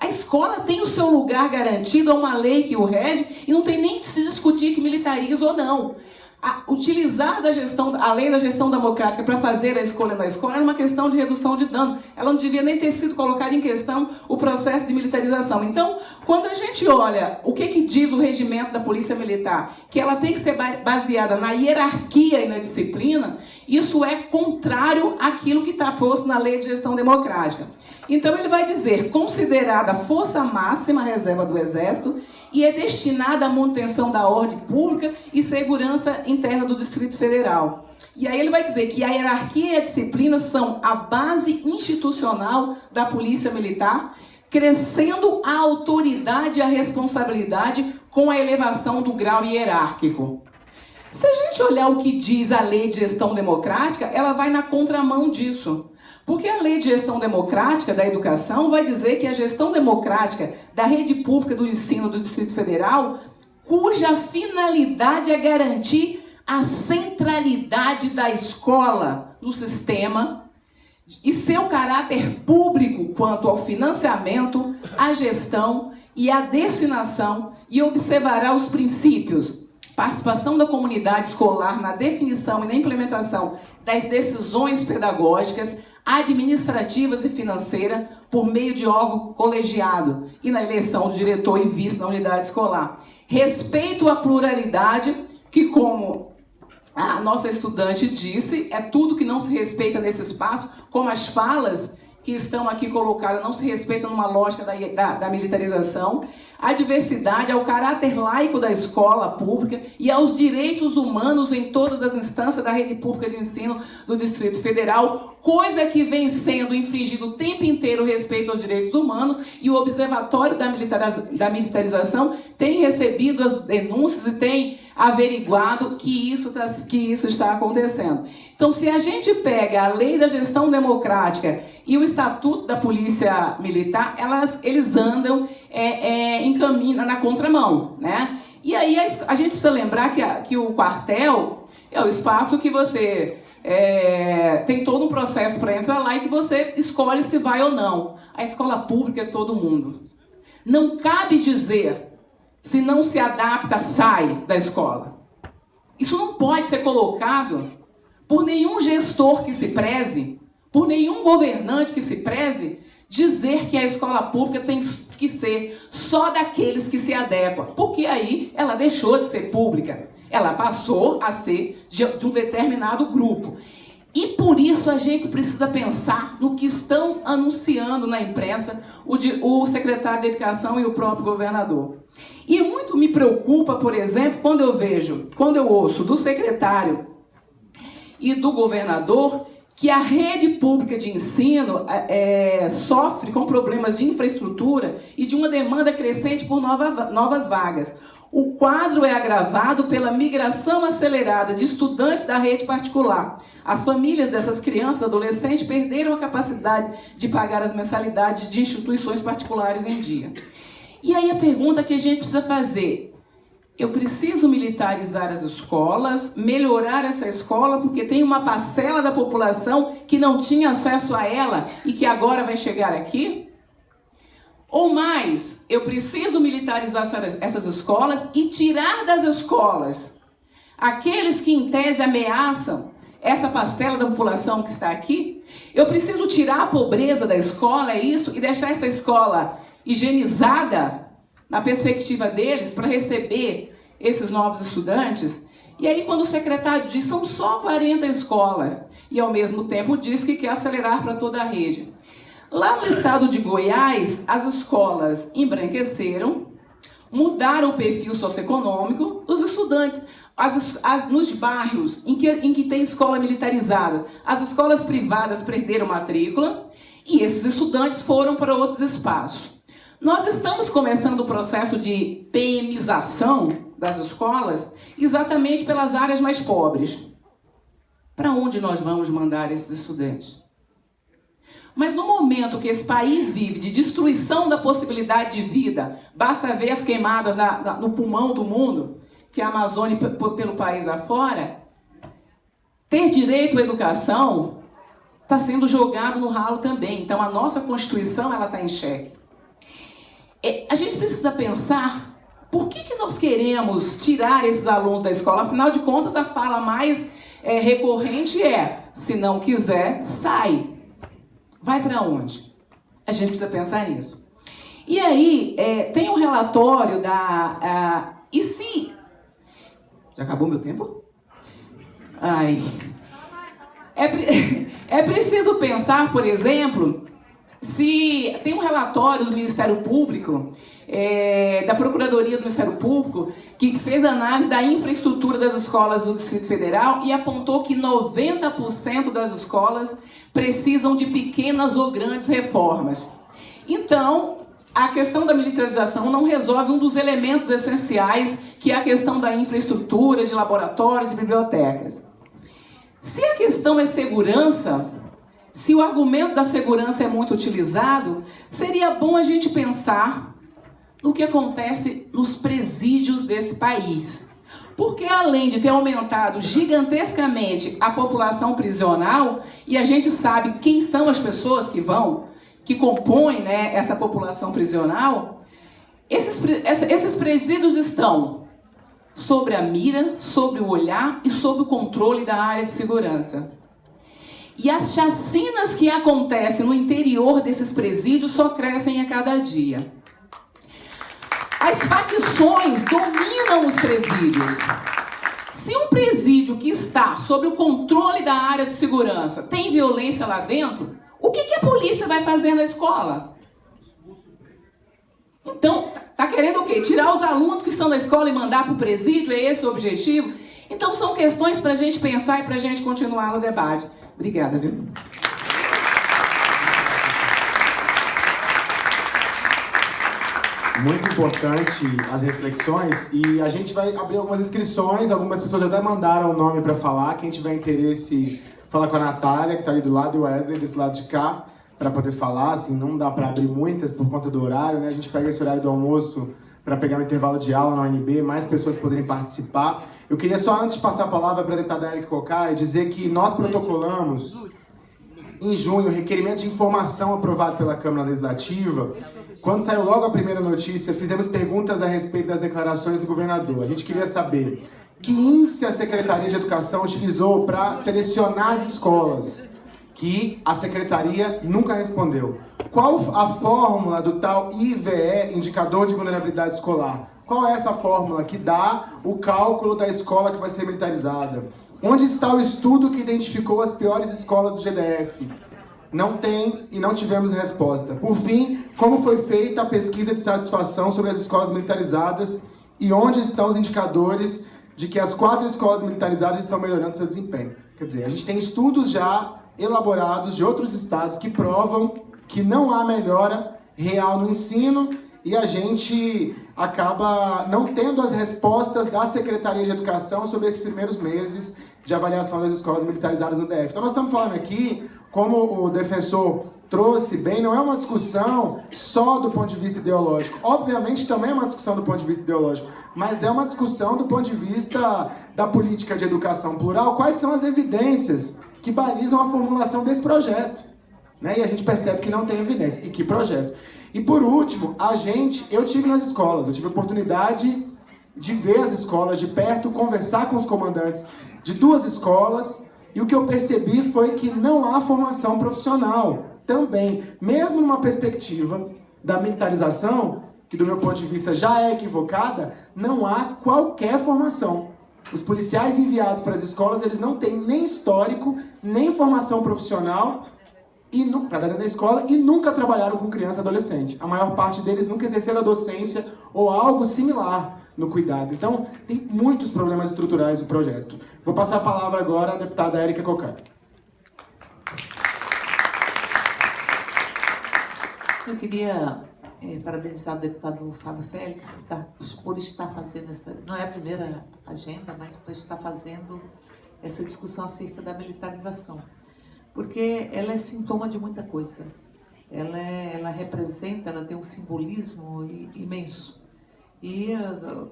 A escola tem o seu lugar garantido, há uma lei que o rege, e não tem nem que se discutir que militariza ou não a, utilizar da gestão, a lei da gestão democrática para fazer a escolha na escola era uma questão de redução de dano. Ela não devia nem ter sido colocada em questão o processo de militarização. Então, quando a gente olha o que, que diz o regimento da Polícia Militar, que ela tem que ser baseada na hierarquia e na disciplina, isso é contrário àquilo que está posto na lei de gestão democrática. Então, ele vai dizer, considerada força máxima reserva do Exército, e é destinada à manutenção da ordem pública e segurança interna do Distrito Federal. E aí ele vai dizer que a hierarquia e a disciplina são a base institucional da Polícia Militar, crescendo a autoridade e a responsabilidade com a elevação do grau hierárquico. Se a gente olhar o que diz a lei de gestão democrática, ela vai na contramão disso. Porque a lei de gestão democrática da educação vai dizer que a gestão democrática da rede pública do ensino do Distrito Federal, cuja finalidade é garantir a centralidade da escola no sistema e seu caráter público quanto ao financiamento, à gestão e à destinação e observará os princípios. Participação da comunidade escolar na definição e na implementação das decisões pedagógicas, administrativas e financeiras por meio de órgão colegiado e na eleição do diretor e vice na unidade escolar. Respeito à pluralidade, que como a nossa estudante disse, é tudo que não se respeita nesse espaço, como as falas que estão aqui colocadas não se respeitam numa lógica da, da, da, militarização, a diversidade, ao caráter laico da escola pública e aos direitos humanos em todas as instâncias da rede pública de ensino do Distrito Federal, coisa que vem sendo infringido o tempo inteiro respeito aos direitos humanos e o Observatório da, da Militarização tem recebido as denúncias e tem averiguado que isso, tá, que isso está acontecendo. Então, se a gente pega a lei da gestão democrática e o estatuto da polícia militar, elas, eles andam é, é, em caminho na contramão, né? E aí a gente precisa lembrar que, a, que o quartel é o espaço que você é, tem todo um processo para entrar lá e que você escolhe se vai ou não. A escola pública é todo mundo. Não cabe dizer se não se adapta, sai da escola. Isso não pode ser colocado por nenhum gestor que se preze, por nenhum governante que se preze, dizer que a escola pública tem que ser só daqueles que se adequam, porque aí ela deixou de ser pública, ela passou a ser de, um determinado grupo. E por isso a gente precisa pensar no que estão anunciando na imprensa o, de, o secretário de Educação e o próprio governador. E muito me preocupa, por exemplo, quando eu vejo, quando eu ouço do secretário e do governador que a rede pública de ensino é, sofre com problemas de infraestrutura e de uma demanda crescente por nova, novas vagas. O quadro é agravado pela migração acelerada de estudantes da rede particular. As famílias dessas crianças e adolescentes perderam a capacidade de pagar as mensalidades de instituições particulares em dia. E aí a pergunta que a gente precisa fazer, eu preciso militarizar as escolas, melhorar essa escola, porque tem uma parcela da população que não tinha acesso a ela e que agora vai chegar aqui? Ou mais, eu preciso militarizar essas escolas e tirar das escolas aqueles que em tese ameaçam essa parcela da população que está aqui? Eu preciso tirar a pobreza da escola, é isso? E deixar essa escola higienizada na perspectiva deles para receber esses novos estudantes. E aí, quando o secretário diz são só 40 escolas, e ao mesmo tempo diz que quer acelerar para toda a rede. Lá no estado de Goiás, as escolas embranqueceram, mudaram o perfil socioeconômico dos estudantes. As, as, nos bairros em que, em que tem escola militarizada, as escolas privadas perderam matrícula e esses estudantes foram para outros espaços. Nós estamos começando o processo de PMização das escolas exatamente pelas áreas mais pobres. Para onde nós vamos mandar esses estudantes? Mas no momento que esse país vive de destruição da possibilidade de vida, basta ver as queimadas na, na, no pulmão do mundo, que é a Amazônia pelo país afora, ter direito à educação está sendo jogado no ralo também. Então a nossa Constituição ela está em xeque. É, a gente precisa pensar por que, que nós queremos tirar esses alunos da escola. Afinal de contas, a fala mais é, recorrente é: se não quiser, sai. Vai para onde? A gente precisa pensar nisso. E aí, é, tem um relatório da. e se. Já acabou meu tempo? Ai. É, é preciso pensar, por exemplo, se tem um relatório do Ministério Público é, da Procuradoria do Ministério Público, que fez análise da infraestrutura das escolas do Distrito Federal e apontou que 90% das escolas precisam de pequenas ou grandes reformas. Então, a questão da militarização não resolve um dos elementos essenciais, que é a questão da infraestrutura, de laboratórios, de bibliotecas. Se a questão é segurança, se o argumento da segurança é muito utilizado, seria bom a gente pensar no que acontece nos presídios desse país. Porque além de ter aumentado gigantescamente a população prisional, e a gente sabe quem são as pessoas que vão, que compõem né, essa população prisional, esses, esses presídios estão sobre a mira, sobre o olhar e sob o controle da área de segurança. E as chacinas que acontecem no interior desses presídios só crescem a cada dia. As facções dominam os presídios. Se um presídio que está sob o controle da área de segurança tem violência lá dentro, o que, que a polícia vai fazer na escola? Então, tá querendo o quê? Tirar os alunos que estão na escola e mandar para o presídio? É esse o objetivo? Então, são questões para a gente pensar e para a gente continuar no debate. Obrigada, viu? Muito importante as reflexões e a gente vai abrir algumas inscrições. Algumas pessoas já até mandaram o nome para falar. Quem tiver interesse, fala com a Natália, que está ali do lado, e o Wesley, desse lado de cá, para poder falar. Assim, não dá para abrir muitas por conta do horário, né? A gente pega esse horário do almoço para pegar um intervalo de aula na UNB, mais pessoas poderem participar. Eu queria só, antes de passar a palavra para a deputada Erika Cocai, dizer que nós protocolamos em junho o requerimento de informação aprovado pela Câmara Legislativa. Quando saiu logo a primeira notícia, fizemos perguntas a respeito das declarações do governador. A gente queria saber que índice a Secretaria de Educação utilizou para selecionar as escolas, que a Secretaria nunca respondeu. Qual a fórmula do tal IVE, Indicador de Vulnerabilidade Escolar? Qual é essa fórmula que dá o cálculo da escola que vai ser militarizada? Onde está o estudo que identificou as piores escolas do GDF? Não tem e não tivemos resposta. Por fim, como foi feita a pesquisa de satisfação sobre as escolas militarizadas e onde estão os indicadores de que as quatro escolas militarizadas estão melhorando seu desempenho? Quer dizer, a gente tem estudos já elaborados de outros estados que provam que não há melhora real no ensino e a gente acaba não tendo as respostas da Secretaria de Educação sobre esses primeiros meses de avaliação das escolas militarizadas no DF. Então nós estamos falando aqui, como o defensor trouxe bem, não é uma discussão só do ponto de vista ideológico. Obviamente também é uma discussão do ponto de vista ideológico, mas é uma discussão do ponto de vista da política de educação plural. Quais são as evidências que balizam a formulação desse projeto? Né? E a gente percebe que não tem evidência. E que projeto? E por último, a gente, eu tive nas escolas, eu tive a oportunidade de ver as escolas de perto, conversar com os comandantes de duas escolas, e o que eu percebi foi que não há formação profissional também, mesmo numa perspectiva da militarização, que do meu ponto de vista já é equivocada, não há qualquer formação. Os policiais enviados para as escolas, eles não têm nem histórico, nem formação profissional, para dentro da escola e nunca trabalharam com criança e adolescente. A maior parte deles nunca exerceram a docência ou algo similar no cuidado. Então, tem muitos problemas estruturais no projeto. Vou passar a palavra agora à deputada Érica Cocai. Eu queria é, parabenizar o deputado Fábio Félix estar, por estar fazendo essa, não é a primeira agenda, mas por estar fazendo essa discussão acerca da militarização porque ela é sintoma de muita coisa. Ela, é, ela representa, ela tem um simbolismo imenso. E,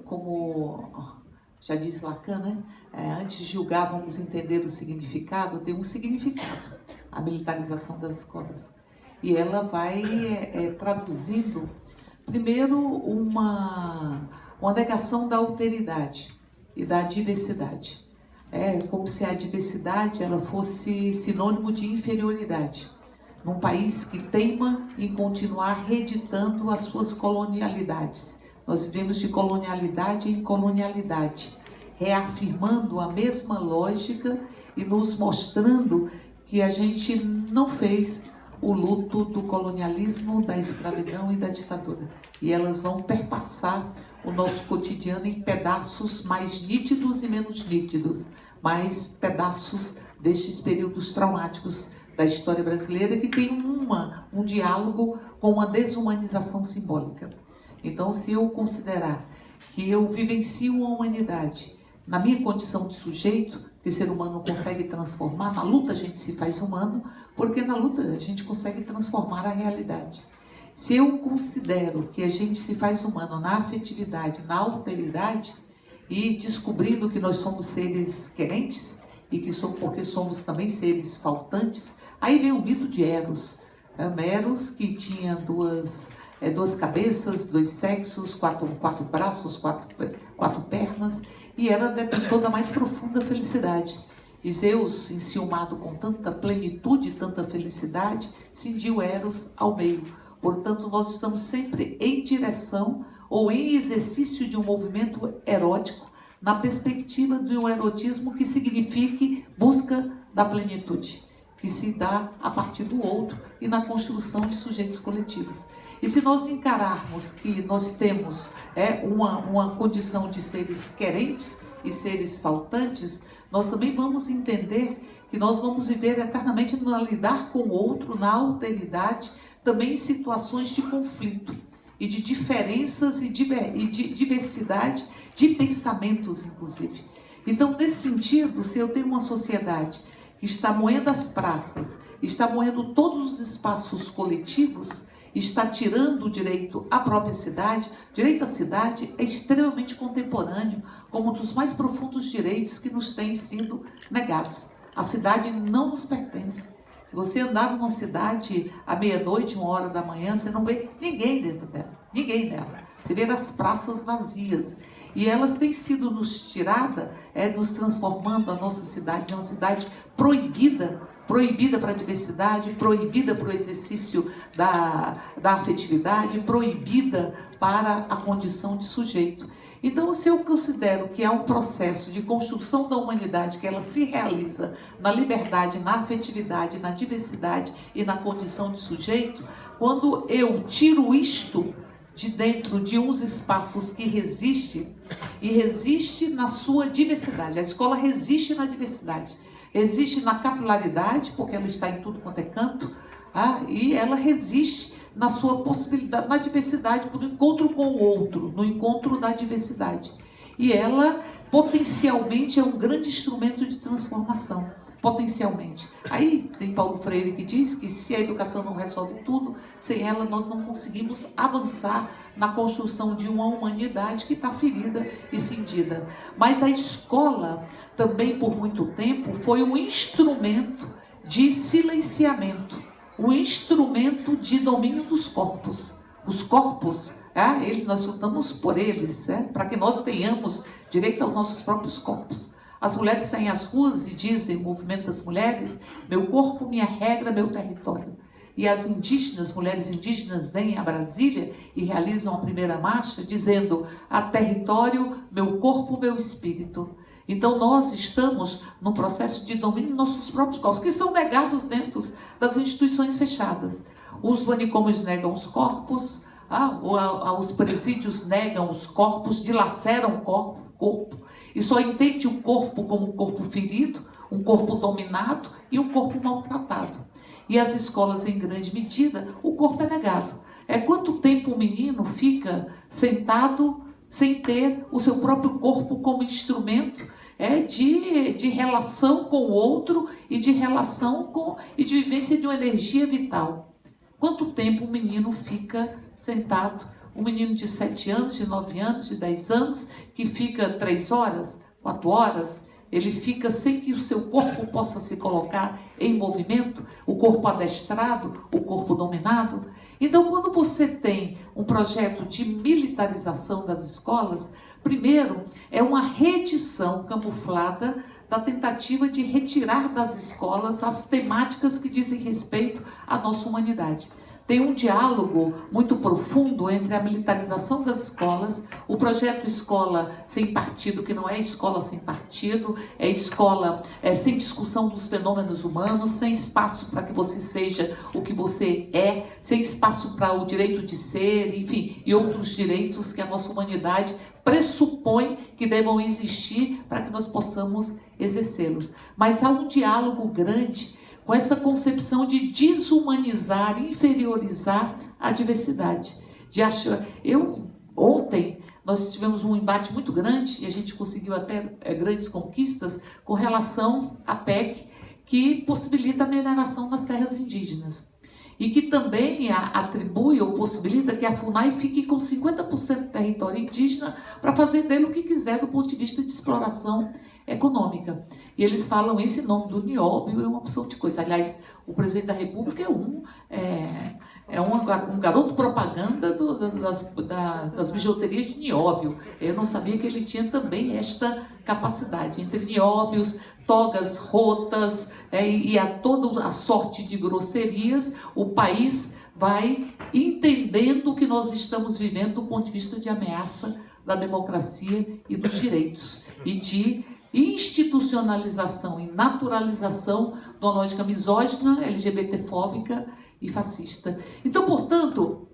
como já disse Lacan, né? É, antes de julgar, vamos entender o significado, tem um significado, a militarização das escolas. E ela vai é, é, traduzindo, primeiro, uma, uma negação da alteridade e da diversidade. É como se a diversidade ela fosse sinônimo de inferioridade. Num país que teima em continuar reeditando as suas colonialidades. Nós vivemos de colonialidade em colonialidade, reafirmando a mesma lógica e nos mostrando que a gente não fez o luto do colonialismo, da escravidão e da ditadura. E elas vão perpassar o nosso cotidiano em pedaços mais nítidos e menos nítidos, mais pedaços destes períodos traumáticos da história brasileira que tem uma, um diálogo com uma desumanização simbólica. Então, se eu considerar que eu vivencio a humanidade na minha condição de sujeito, que ser humano consegue transformar, na luta a gente se faz humano, porque na luta a gente consegue transformar a realidade. Se eu considero que a gente se faz humano na afetividade, na alteridade, e descobrindo que nós somos seres querentes, e que somos, porque somos também seres faltantes, aí vem o mito de Eros. É, Eros que tinha duas, é, duas cabeças, dois sexos, quatro, quatro braços, quatro, quatro pernas, e era detentor da mais profunda felicidade. E Zeus, enciumado com tanta plenitude e tanta felicidade, cindiu Eros ao meio. Portanto, nós estamos sempre em direção ou em exercício de um movimento erótico, na perspectiva de um erotismo que signifique busca da plenitude, que se dá a partir do outro e na construção de sujeitos coletivos. E se nós encararmos que nós temos é, uma, uma condição de seres querentes e seres faltantes, nós também vamos entender que nós vamos viver eternamente no lidar com o outro, na alteridade, também em situações de conflito e de diferenças e de, e de diversidade de pensamentos, inclusive. Então, nesse sentido, se eu tenho uma sociedade que está moendo as praças, está moendo todos os espaços coletivos, está tirando o direito à própria cidade. Direito à cidade é extremamente contemporâneo, como um dos mais profundos direitos que nos têm sido negados. A cidade não nos pertence. Se você andar numa cidade à meia-noite, uma hora da manhã, você não vê ninguém dentro dela, ninguém nela. Você vê as praças vazias. E elas têm sido nos tirada, é, nos transformando a nossa cidade em uma cidade proibida proibida para a diversidade, proibida para o exercício da, da afetividade, proibida para a condição de sujeito. Então, se eu considero que há um processo de construção da humanidade que ela se realiza na liberdade, na afetividade, na diversidade e na condição de sujeito, quando eu tiro isto de dentro de uns espaços que resiste e resiste na sua diversidade. A escola resiste na diversidade. Existe na capilaridade, porque ela está em tudo quanto é canto, ah, e ela resiste na sua possibilidade, na diversidade, no encontro com o outro, no encontro da diversidade. E ela potencialmente é um grande instrumento de transformação potencialmente. Aí tem Paulo Freire que diz que se a educação não resolve tudo, sem ela nós não conseguimos avançar na construção de uma humanidade que está ferida e cindida. Mas a escola também por muito tempo foi um instrumento de silenciamento, um instrumento de domínio dos corpos. Os corpos é, ele, nós lutamos por eles, é, para que nós tenhamos direito aos nossos próprios corpos. As mulheres saem às ruas e dizem, o movimento das mulheres, meu corpo, minha regra, meu território. E as indígenas, mulheres indígenas, vêm a Brasília e realizam a primeira marcha dizendo, a território, meu corpo, meu espírito. Então nós estamos no processo de domínio dos nossos próprios corpos, que são negados dentro das instituições fechadas. Os manicômios negam os corpos, ah, os presídios negam os corpos, dilaceram o corpo, corpo e só entende o corpo como um corpo ferido, um corpo dominado e um corpo maltratado. E as escolas, em grande medida, o corpo é negado. É quanto tempo o menino fica sentado sem ter o seu próprio corpo como instrumento é, de, de relação com o outro e de relação com e de vivência de uma energia vital. Quanto tempo o menino fica sentado um menino de 7 anos, de 9 anos, de 10 anos, que fica 3 horas, 4 horas, ele fica sem que o seu corpo possa se colocar em movimento, o corpo adestrado, o corpo dominado. Então, quando você tem um projeto de militarização das escolas, primeiro é uma redição camuflada da tentativa de retirar das escolas as temáticas que dizem respeito à nossa humanidade tem um diálogo muito profundo entre a militarização das escolas, o projeto Escola Sem Partido, que não é escola sem partido, é escola é, sem discussão dos fenômenos humanos, sem espaço para que você seja o que você é, sem espaço para o direito de ser, enfim, e outros direitos que a nossa humanidade pressupõe que devam existir para que nós possamos exercê-los. Mas há um diálogo grande com essa concepção de desumanizar, inferiorizar a diversidade. De achar, eu ontem nós tivemos um embate muito grande e a gente conseguiu até é, grandes conquistas com relação à PEC que possibilita a mineração nas terras indígenas e que também atribui ou possibilita que a FUNAI fique com 50% do território indígena para fazer dele o que quiser do ponto de vista de exploração econômica. E eles falam isso em nome do Nióbio, é uma opção de coisa. Aliás, o presidente da República é um, é, é um, garoto propaganda do, das, das, das, bijuterias de Nióbio. Eu não sabia que ele tinha também esta capacidade. Entre nióbios, togas rotas é, e a toda a sorte de grosserias, o país vai entendendo que nós estamos vivendo do ponto de vista de ameaça da democracia e dos direitos e de institucionalização e naturalização de uma lógica misógina, LGBTfóbica e fascista. Então, portanto,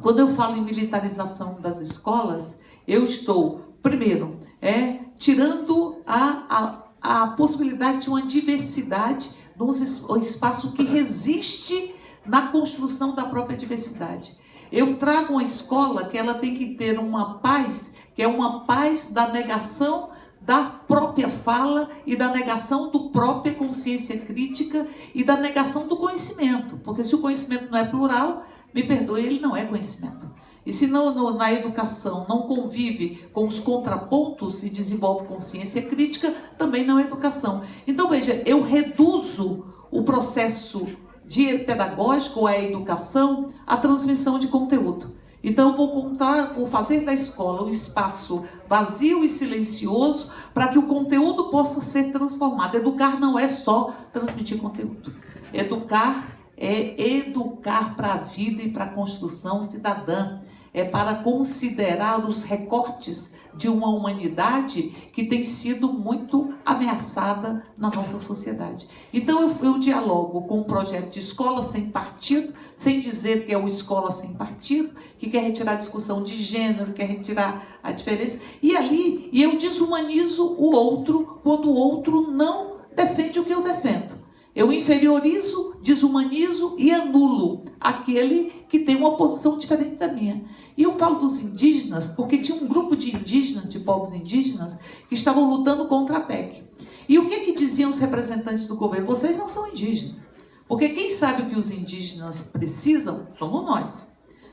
quando eu falo em militarização das escolas, eu estou, primeiro, é, tirando a, a, a possibilidade de uma diversidade, de um espaço que resiste na construção da própria diversidade. Eu trago uma escola que ela tem que ter uma paz, que é uma paz da negação da própria fala e da negação do própria consciência crítica e da negação do conhecimento. Porque se o conhecimento não é plural, me perdoe, ele não é conhecimento. E se não, no, na educação não convive com os contrapontos e desenvolve consciência crítica, também não é educação. Então, veja, eu reduzo o processo de pedagógico, a educação, à transmissão de conteúdo. Então, vou, contar, vou fazer da escola um espaço vazio e silencioso para que o conteúdo possa ser transformado. Educar não é só transmitir conteúdo. Educar é educar para a vida e para a construção cidadã é para considerar os recortes de uma humanidade que tem sido muito ameaçada na nossa sociedade. Então eu, eu dialogo com um projeto de escola sem partido, sem dizer que é uma escola sem partido, que quer retirar a discussão de gênero, quer retirar a diferença, e ali e eu desumanizo o outro quando o outro não defende o que eu defendo. Eu inferiorizo, desumanizo e anulo aquele que tem uma posição diferente da minha. E eu falo dos indígenas porque tinha um grupo de indígenas, de povos indígenas, que estavam lutando contra a PEC. E o que, que diziam os representantes do governo? Vocês não são indígenas. Porque quem sabe o que os indígenas precisam somos nós.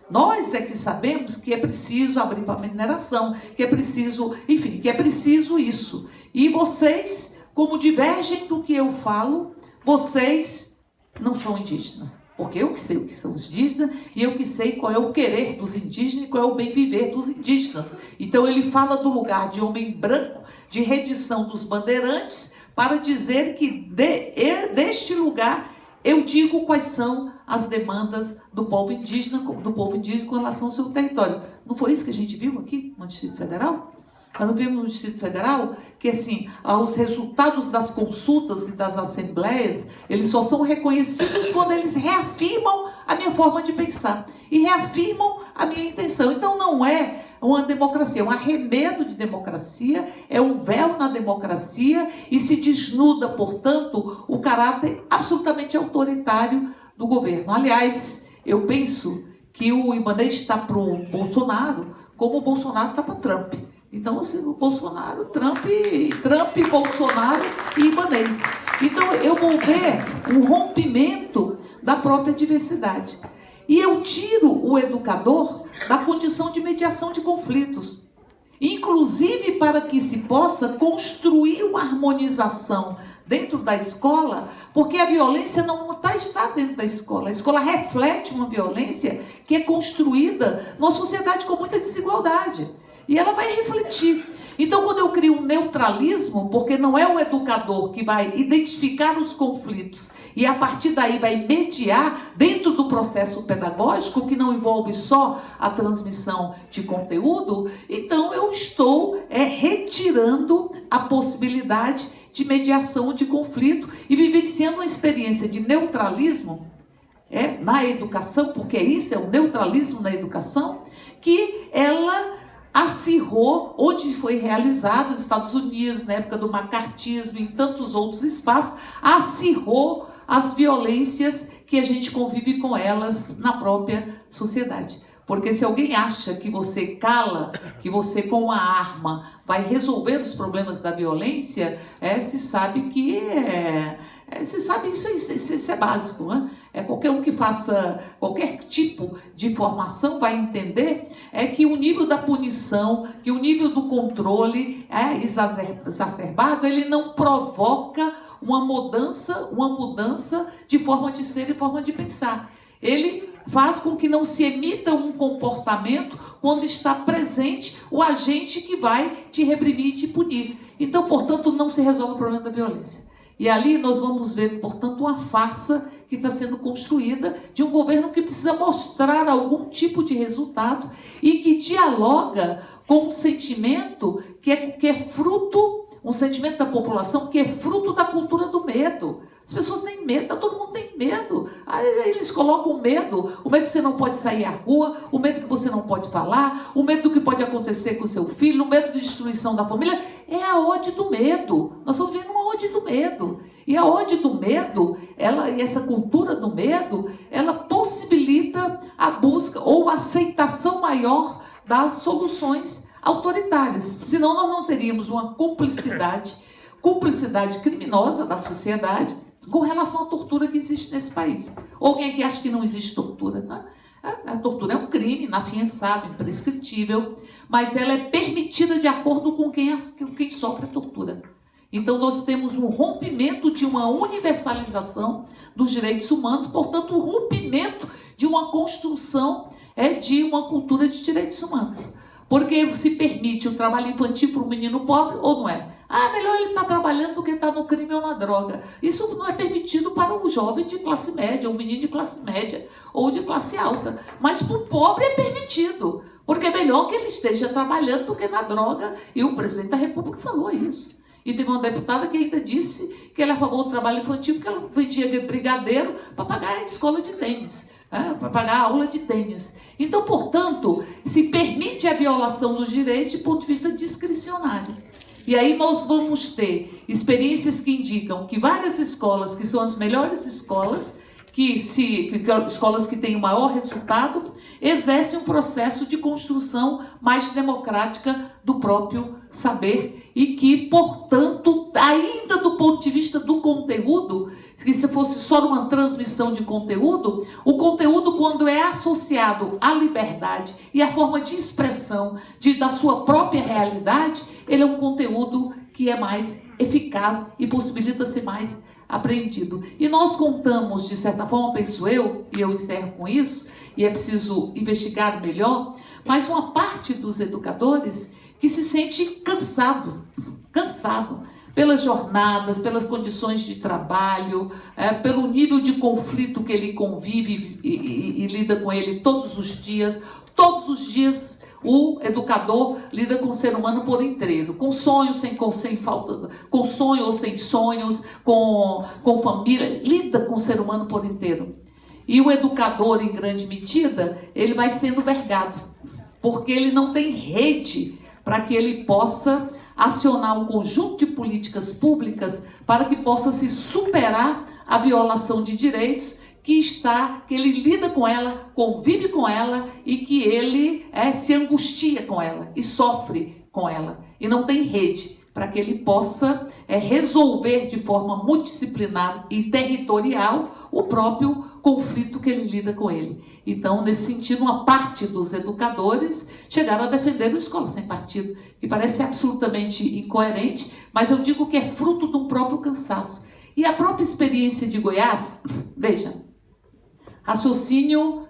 Nós é que sabemos que é preciso abrir para mineração, que é preciso, enfim, que é preciso isso. E vocês, como divergem do que eu falo, vocês não são indígenas. Porque eu que sei o que são os indígenas e eu que sei qual é o querer dos indígenas e qual é o bem viver dos indígenas. Então ele fala do lugar de homem branco, de redição dos bandeirantes, para dizer que de, deste lugar eu digo quais são as demandas do povo indígena, do povo indígena com relação ao seu território. Não foi isso que a gente viu aqui no Distrito Federal? Nós não vimos no Distrito Federal que, assim, os resultados das consultas e das assembleias, eles só são reconhecidos quando eles reafirmam a minha forma de pensar e reafirmam a minha intenção. Então, não é uma democracia, é um arremedo de democracia, é um véu na democracia e se desnuda, portanto, o caráter absolutamente autoritário do governo. Aliás, eu penso que o Ibanez está para o Bolsonaro como o Bolsonaro está para Trump. Então, assim, o Bolsonaro, Trump, Trump, Bolsonaro e Ibanez. Então, eu vou ver um rompimento da própria diversidade. E eu tiro o educador da condição de mediação de conflitos. Inclusive para que se possa construir uma harmonização dentro da escola, porque a violência não tá, está dentro da escola. A escola reflete uma violência que é construída numa sociedade com muita desigualdade. E ela vai refletir. Então, quando eu crio um neutralismo, porque não é o educador que vai identificar os conflitos e a partir daí vai mediar dentro do processo pedagógico, que não envolve só a transmissão de conteúdo, então eu estou é, retirando a possibilidade de mediação de conflito e vivenciando uma experiência de neutralismo é, na educação, porque isso é o neutralismo na educação, que ela acirrou, onde foi realizado nos Estados Unidos, na época do macartismo, em tantos outros espaços, acirrou as violências que a gente convive com elas na própria sociedade. Porque se alguém acha que você cala, que você com uma arma vai resolver os problemas da violência, é, se sabe que é, é, se sabe isso, isso, isso, é básico, né? É qualquer um que faça qualquer tipo de formação vai entender é que o nível da punição, que o nível do controle é exacerbado, ele não provoca uma mudança, uma mudança de forma de ser e forma de pensar. Ele faz com que não se emita um comportamento quando está presente o agente que vai te reprimir e te punir. Então, portanto, não se resolve o problema da violência. E ali nós vamos ver, portanto, uma farsa que está sendo construída de um governo que precisa mostrar algum tipo de resultado e que dialoga com um sentimento que é, que é fruto, um sentimento da população que é fruto da cultura do medo. As pessoas têm medo, todo mundo tem medo. Aí eles colocam medo, o medo que você não pode sair à rua, o medo que você não pode falar, o medo do que pode acontecer com o seu filho, o medo de destruição da família. É a ode do medo. Nós estamos vendo uma ode do medo. E a ode do medo, ela, essa cultura do medo, ela possibilita a busca ou a aceitação maior das soluções autoritárias. Senão nós não teríamos uma cumplicidade, cumplicidade criminosa da sociedade com relação à tortura que existe nesse país. Ou alguém que acha que não existe tortura? Né? A, tortura é um crime inafiançável, imprescritível, mas ela é permitida de acordo com quem, quem sofre a tortura. Então, nós temos um rompimento de uma universalização dos direitos humanos, portanto, um rompimento de uma construção é, de uma cultura de direitos humanos. Porque se permite o trabalho infantil para um menino pobre ou não é? Ah, melhor ele estar tá trabalhando do que estar tá no crime ou na droga. Isso não é permitido para um jovem de classe média, um menino de classe média ou de classe alta. Mas para o pobre é permitido. Porque é melhor que ele esteja trabalhando do que na droga. E o presidente da República falou isso. E teve uma deputada que ainda disse que ela é a favor do trabalho infantil porque ela vendia brigadeiro para pagar a escola de tênis é, para pagar a aula de tênis. Então, portanto, se permite a violação dos direitos de ponto de vista discricionário. E aí nós vamos ter experiências que indicam que várias escolas, que são as melhores escolas, que se que, que, escolas que têm o maior resultado, exercem um processo de construção mais democrática do próprio saber e que, portanto, ainda do ponto de vista do conteúdo, que se fosse só uma transmissão de conteúdo, o conteúdo, quando é associado à liberdade e à forma de expressão de, da sua própria realidade, ele é um conteúdo que é mais eficaz e possibilita ser mais aprendido. E nós contamos, de certa forma, penso eu, e eu encerro com isso, e é preciso investigar melhor, mas uma parte dos educadores que se sente cansado, cansado pelas jornadas, pelas condições de trabalho, é, pelo nível de conflito que ele convive e, e, e lida com ele todos os dias. Todos os dias o educador lida com o ser humano por inteiro, com sonhos, sem, com, sem falta, com sonhos ou sem sonhos, com, com família, lida com o ser humano por inteiro. E o educador, em grande medida, ele vai sendo vergado, porque ele não tem rede para que ele possa acionar um conjunto de políticas públicas para que possa se superar a violação de direitos que está, que ele lida com ela, convive com ela e que ele é, se angustia com ela e sofre com ela. E não tem rede para que ele possa é, resolver de forma multidisciplinar e territorial o próprio conflito que ele lida com ele. Então, nesse sentido, uma parte dos educadores chegaram a defender a escola sem partido, que parece absolutamente incoerente, mas eu digo que é fruto um próprio cansaço. E a própria experiência de Goiás, veja, raciocínio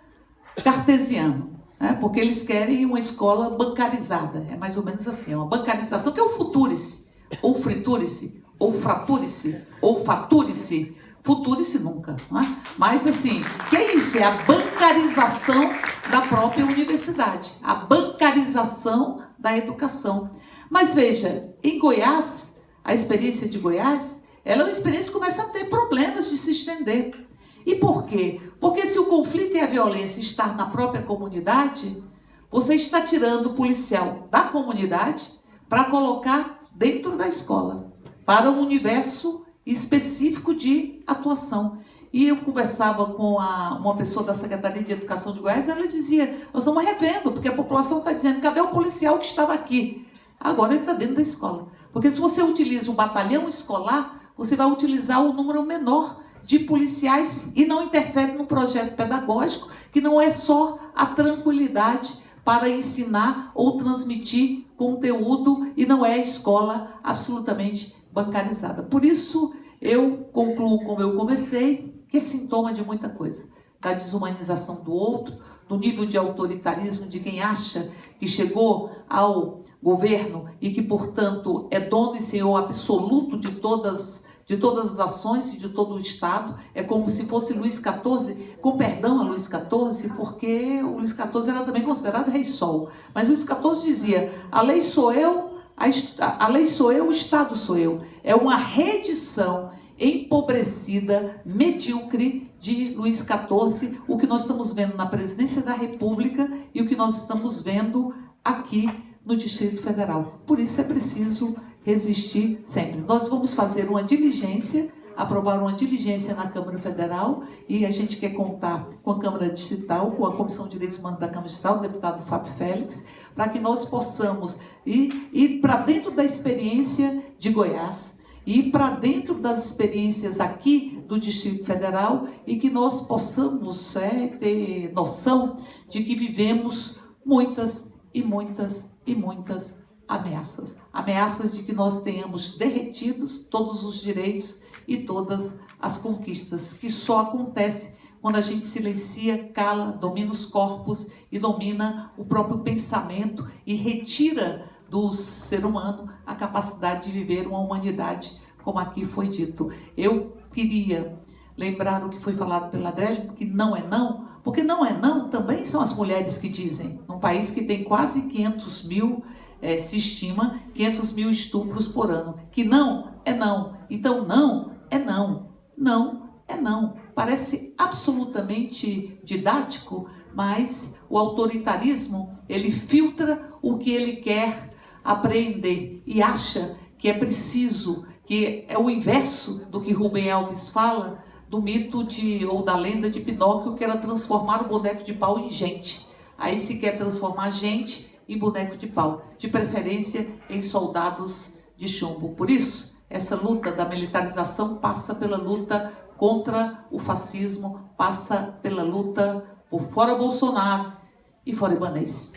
cartesiano. Né? porque eles querem uma escola bancarizada. É mais ou menos assim, é uma bancarização que é o futurice, ou friturice, ou fraturice, ou faturice. Futurice nunca, né? mas assim, que é isso? É a bancarização da própria universidade, a bancarização da educação. Mas veja, em Goiás, a experiência de Goiás, ela é uma experiência que começa a ter problemas de se estender. E por quê? Porque se o conflito e a violência estão na própria comunidade, você está tirando o policial da comunidade para colocar dentro da escola, para um universo específico de atuação. E eu conversava com a, uma pessoa da Secretaria de Educação de Goiás, ela dizia: Nós estamos revendo, porque a população está dizendo: cadê o policial que estava aqui? Agora ele está dentro da escola. Porque se você utiliza o batalhão escolar, você vai utilizar o número menor de policiais e não interfere no projeto pedagógico, que não é só a tranquilidade para ensinar ou transmitir conteúdo e não é a escola absolutamente bancarizada. Por isso, eu concluo como eu comecei, que é sintoma de muita coisa. Da desumanização do outro, do nível de autoritarismo de quem acha que chegou ao governo e que, portanto, é dono e senhor absoluto de todas de todas as ações e de todo o Estado. É como se fosse Luís XIV, com perdão a Luís XIV, porque o Luís XIV era também considerado rei sol. Mas Luís XIV dizia: a lei sou eu, a, a lei sou eu, o Estado sou eu. É uma redição empobrecida, medíocre de Luís XIV, o que nós estamos vendo na presidência da República e o que nós estamos vendo aqui no Distrito Federal. Por isso é preciso resistir sempre. Nós vamos fazer uma diligência, aprovar uma diligência na Câmara Federal e a gente quer contar com a Câmara Distrital, com a Comissão de Direitos Humanos da Câmara Distrital, o deputado Fábio Félix, para que nós possamos ir, ir para dentro da experiência de Goiás, ir para dentro das experiências aqui do Distrito Federal e que nós possamos é, ter noção de que vivemos muitas e muitas e muitas ameaças. Ameaças de que nós tenhamos derretidos todos os direitos e todas as conquistas, que só acontece quando a gente silencia, cala, domina os corpos e domina o próprio pensamento e retira do ser humano a capacidade de viver uma humanidade, como aqui foi dito. Eu queria lembrar o que foi falado pela Adélia, que não é não, porque não é não também são as mulheres que dizem. Num país que tem quase 500 mil é, se estima 500 mil estupros por ano. Que não é não. Então, não é não. Não é não. Parece absolutamente didático, mas o autoritarismo, ele filtra o que ele quer apreender e acha que é preciso, que é o inverso do que Rubem Alves fala, do mito de ou da lenda de Pinóquio, que era transformar o boneco de pau em gente. Aí se quer transformar gente e boneco de pau, de preferência em soldados de chumbo. Por isso, essa luta da militarização passa pela luta contra o fascismo, passa pela luta por fora Bolsonaro e fora Ibanez.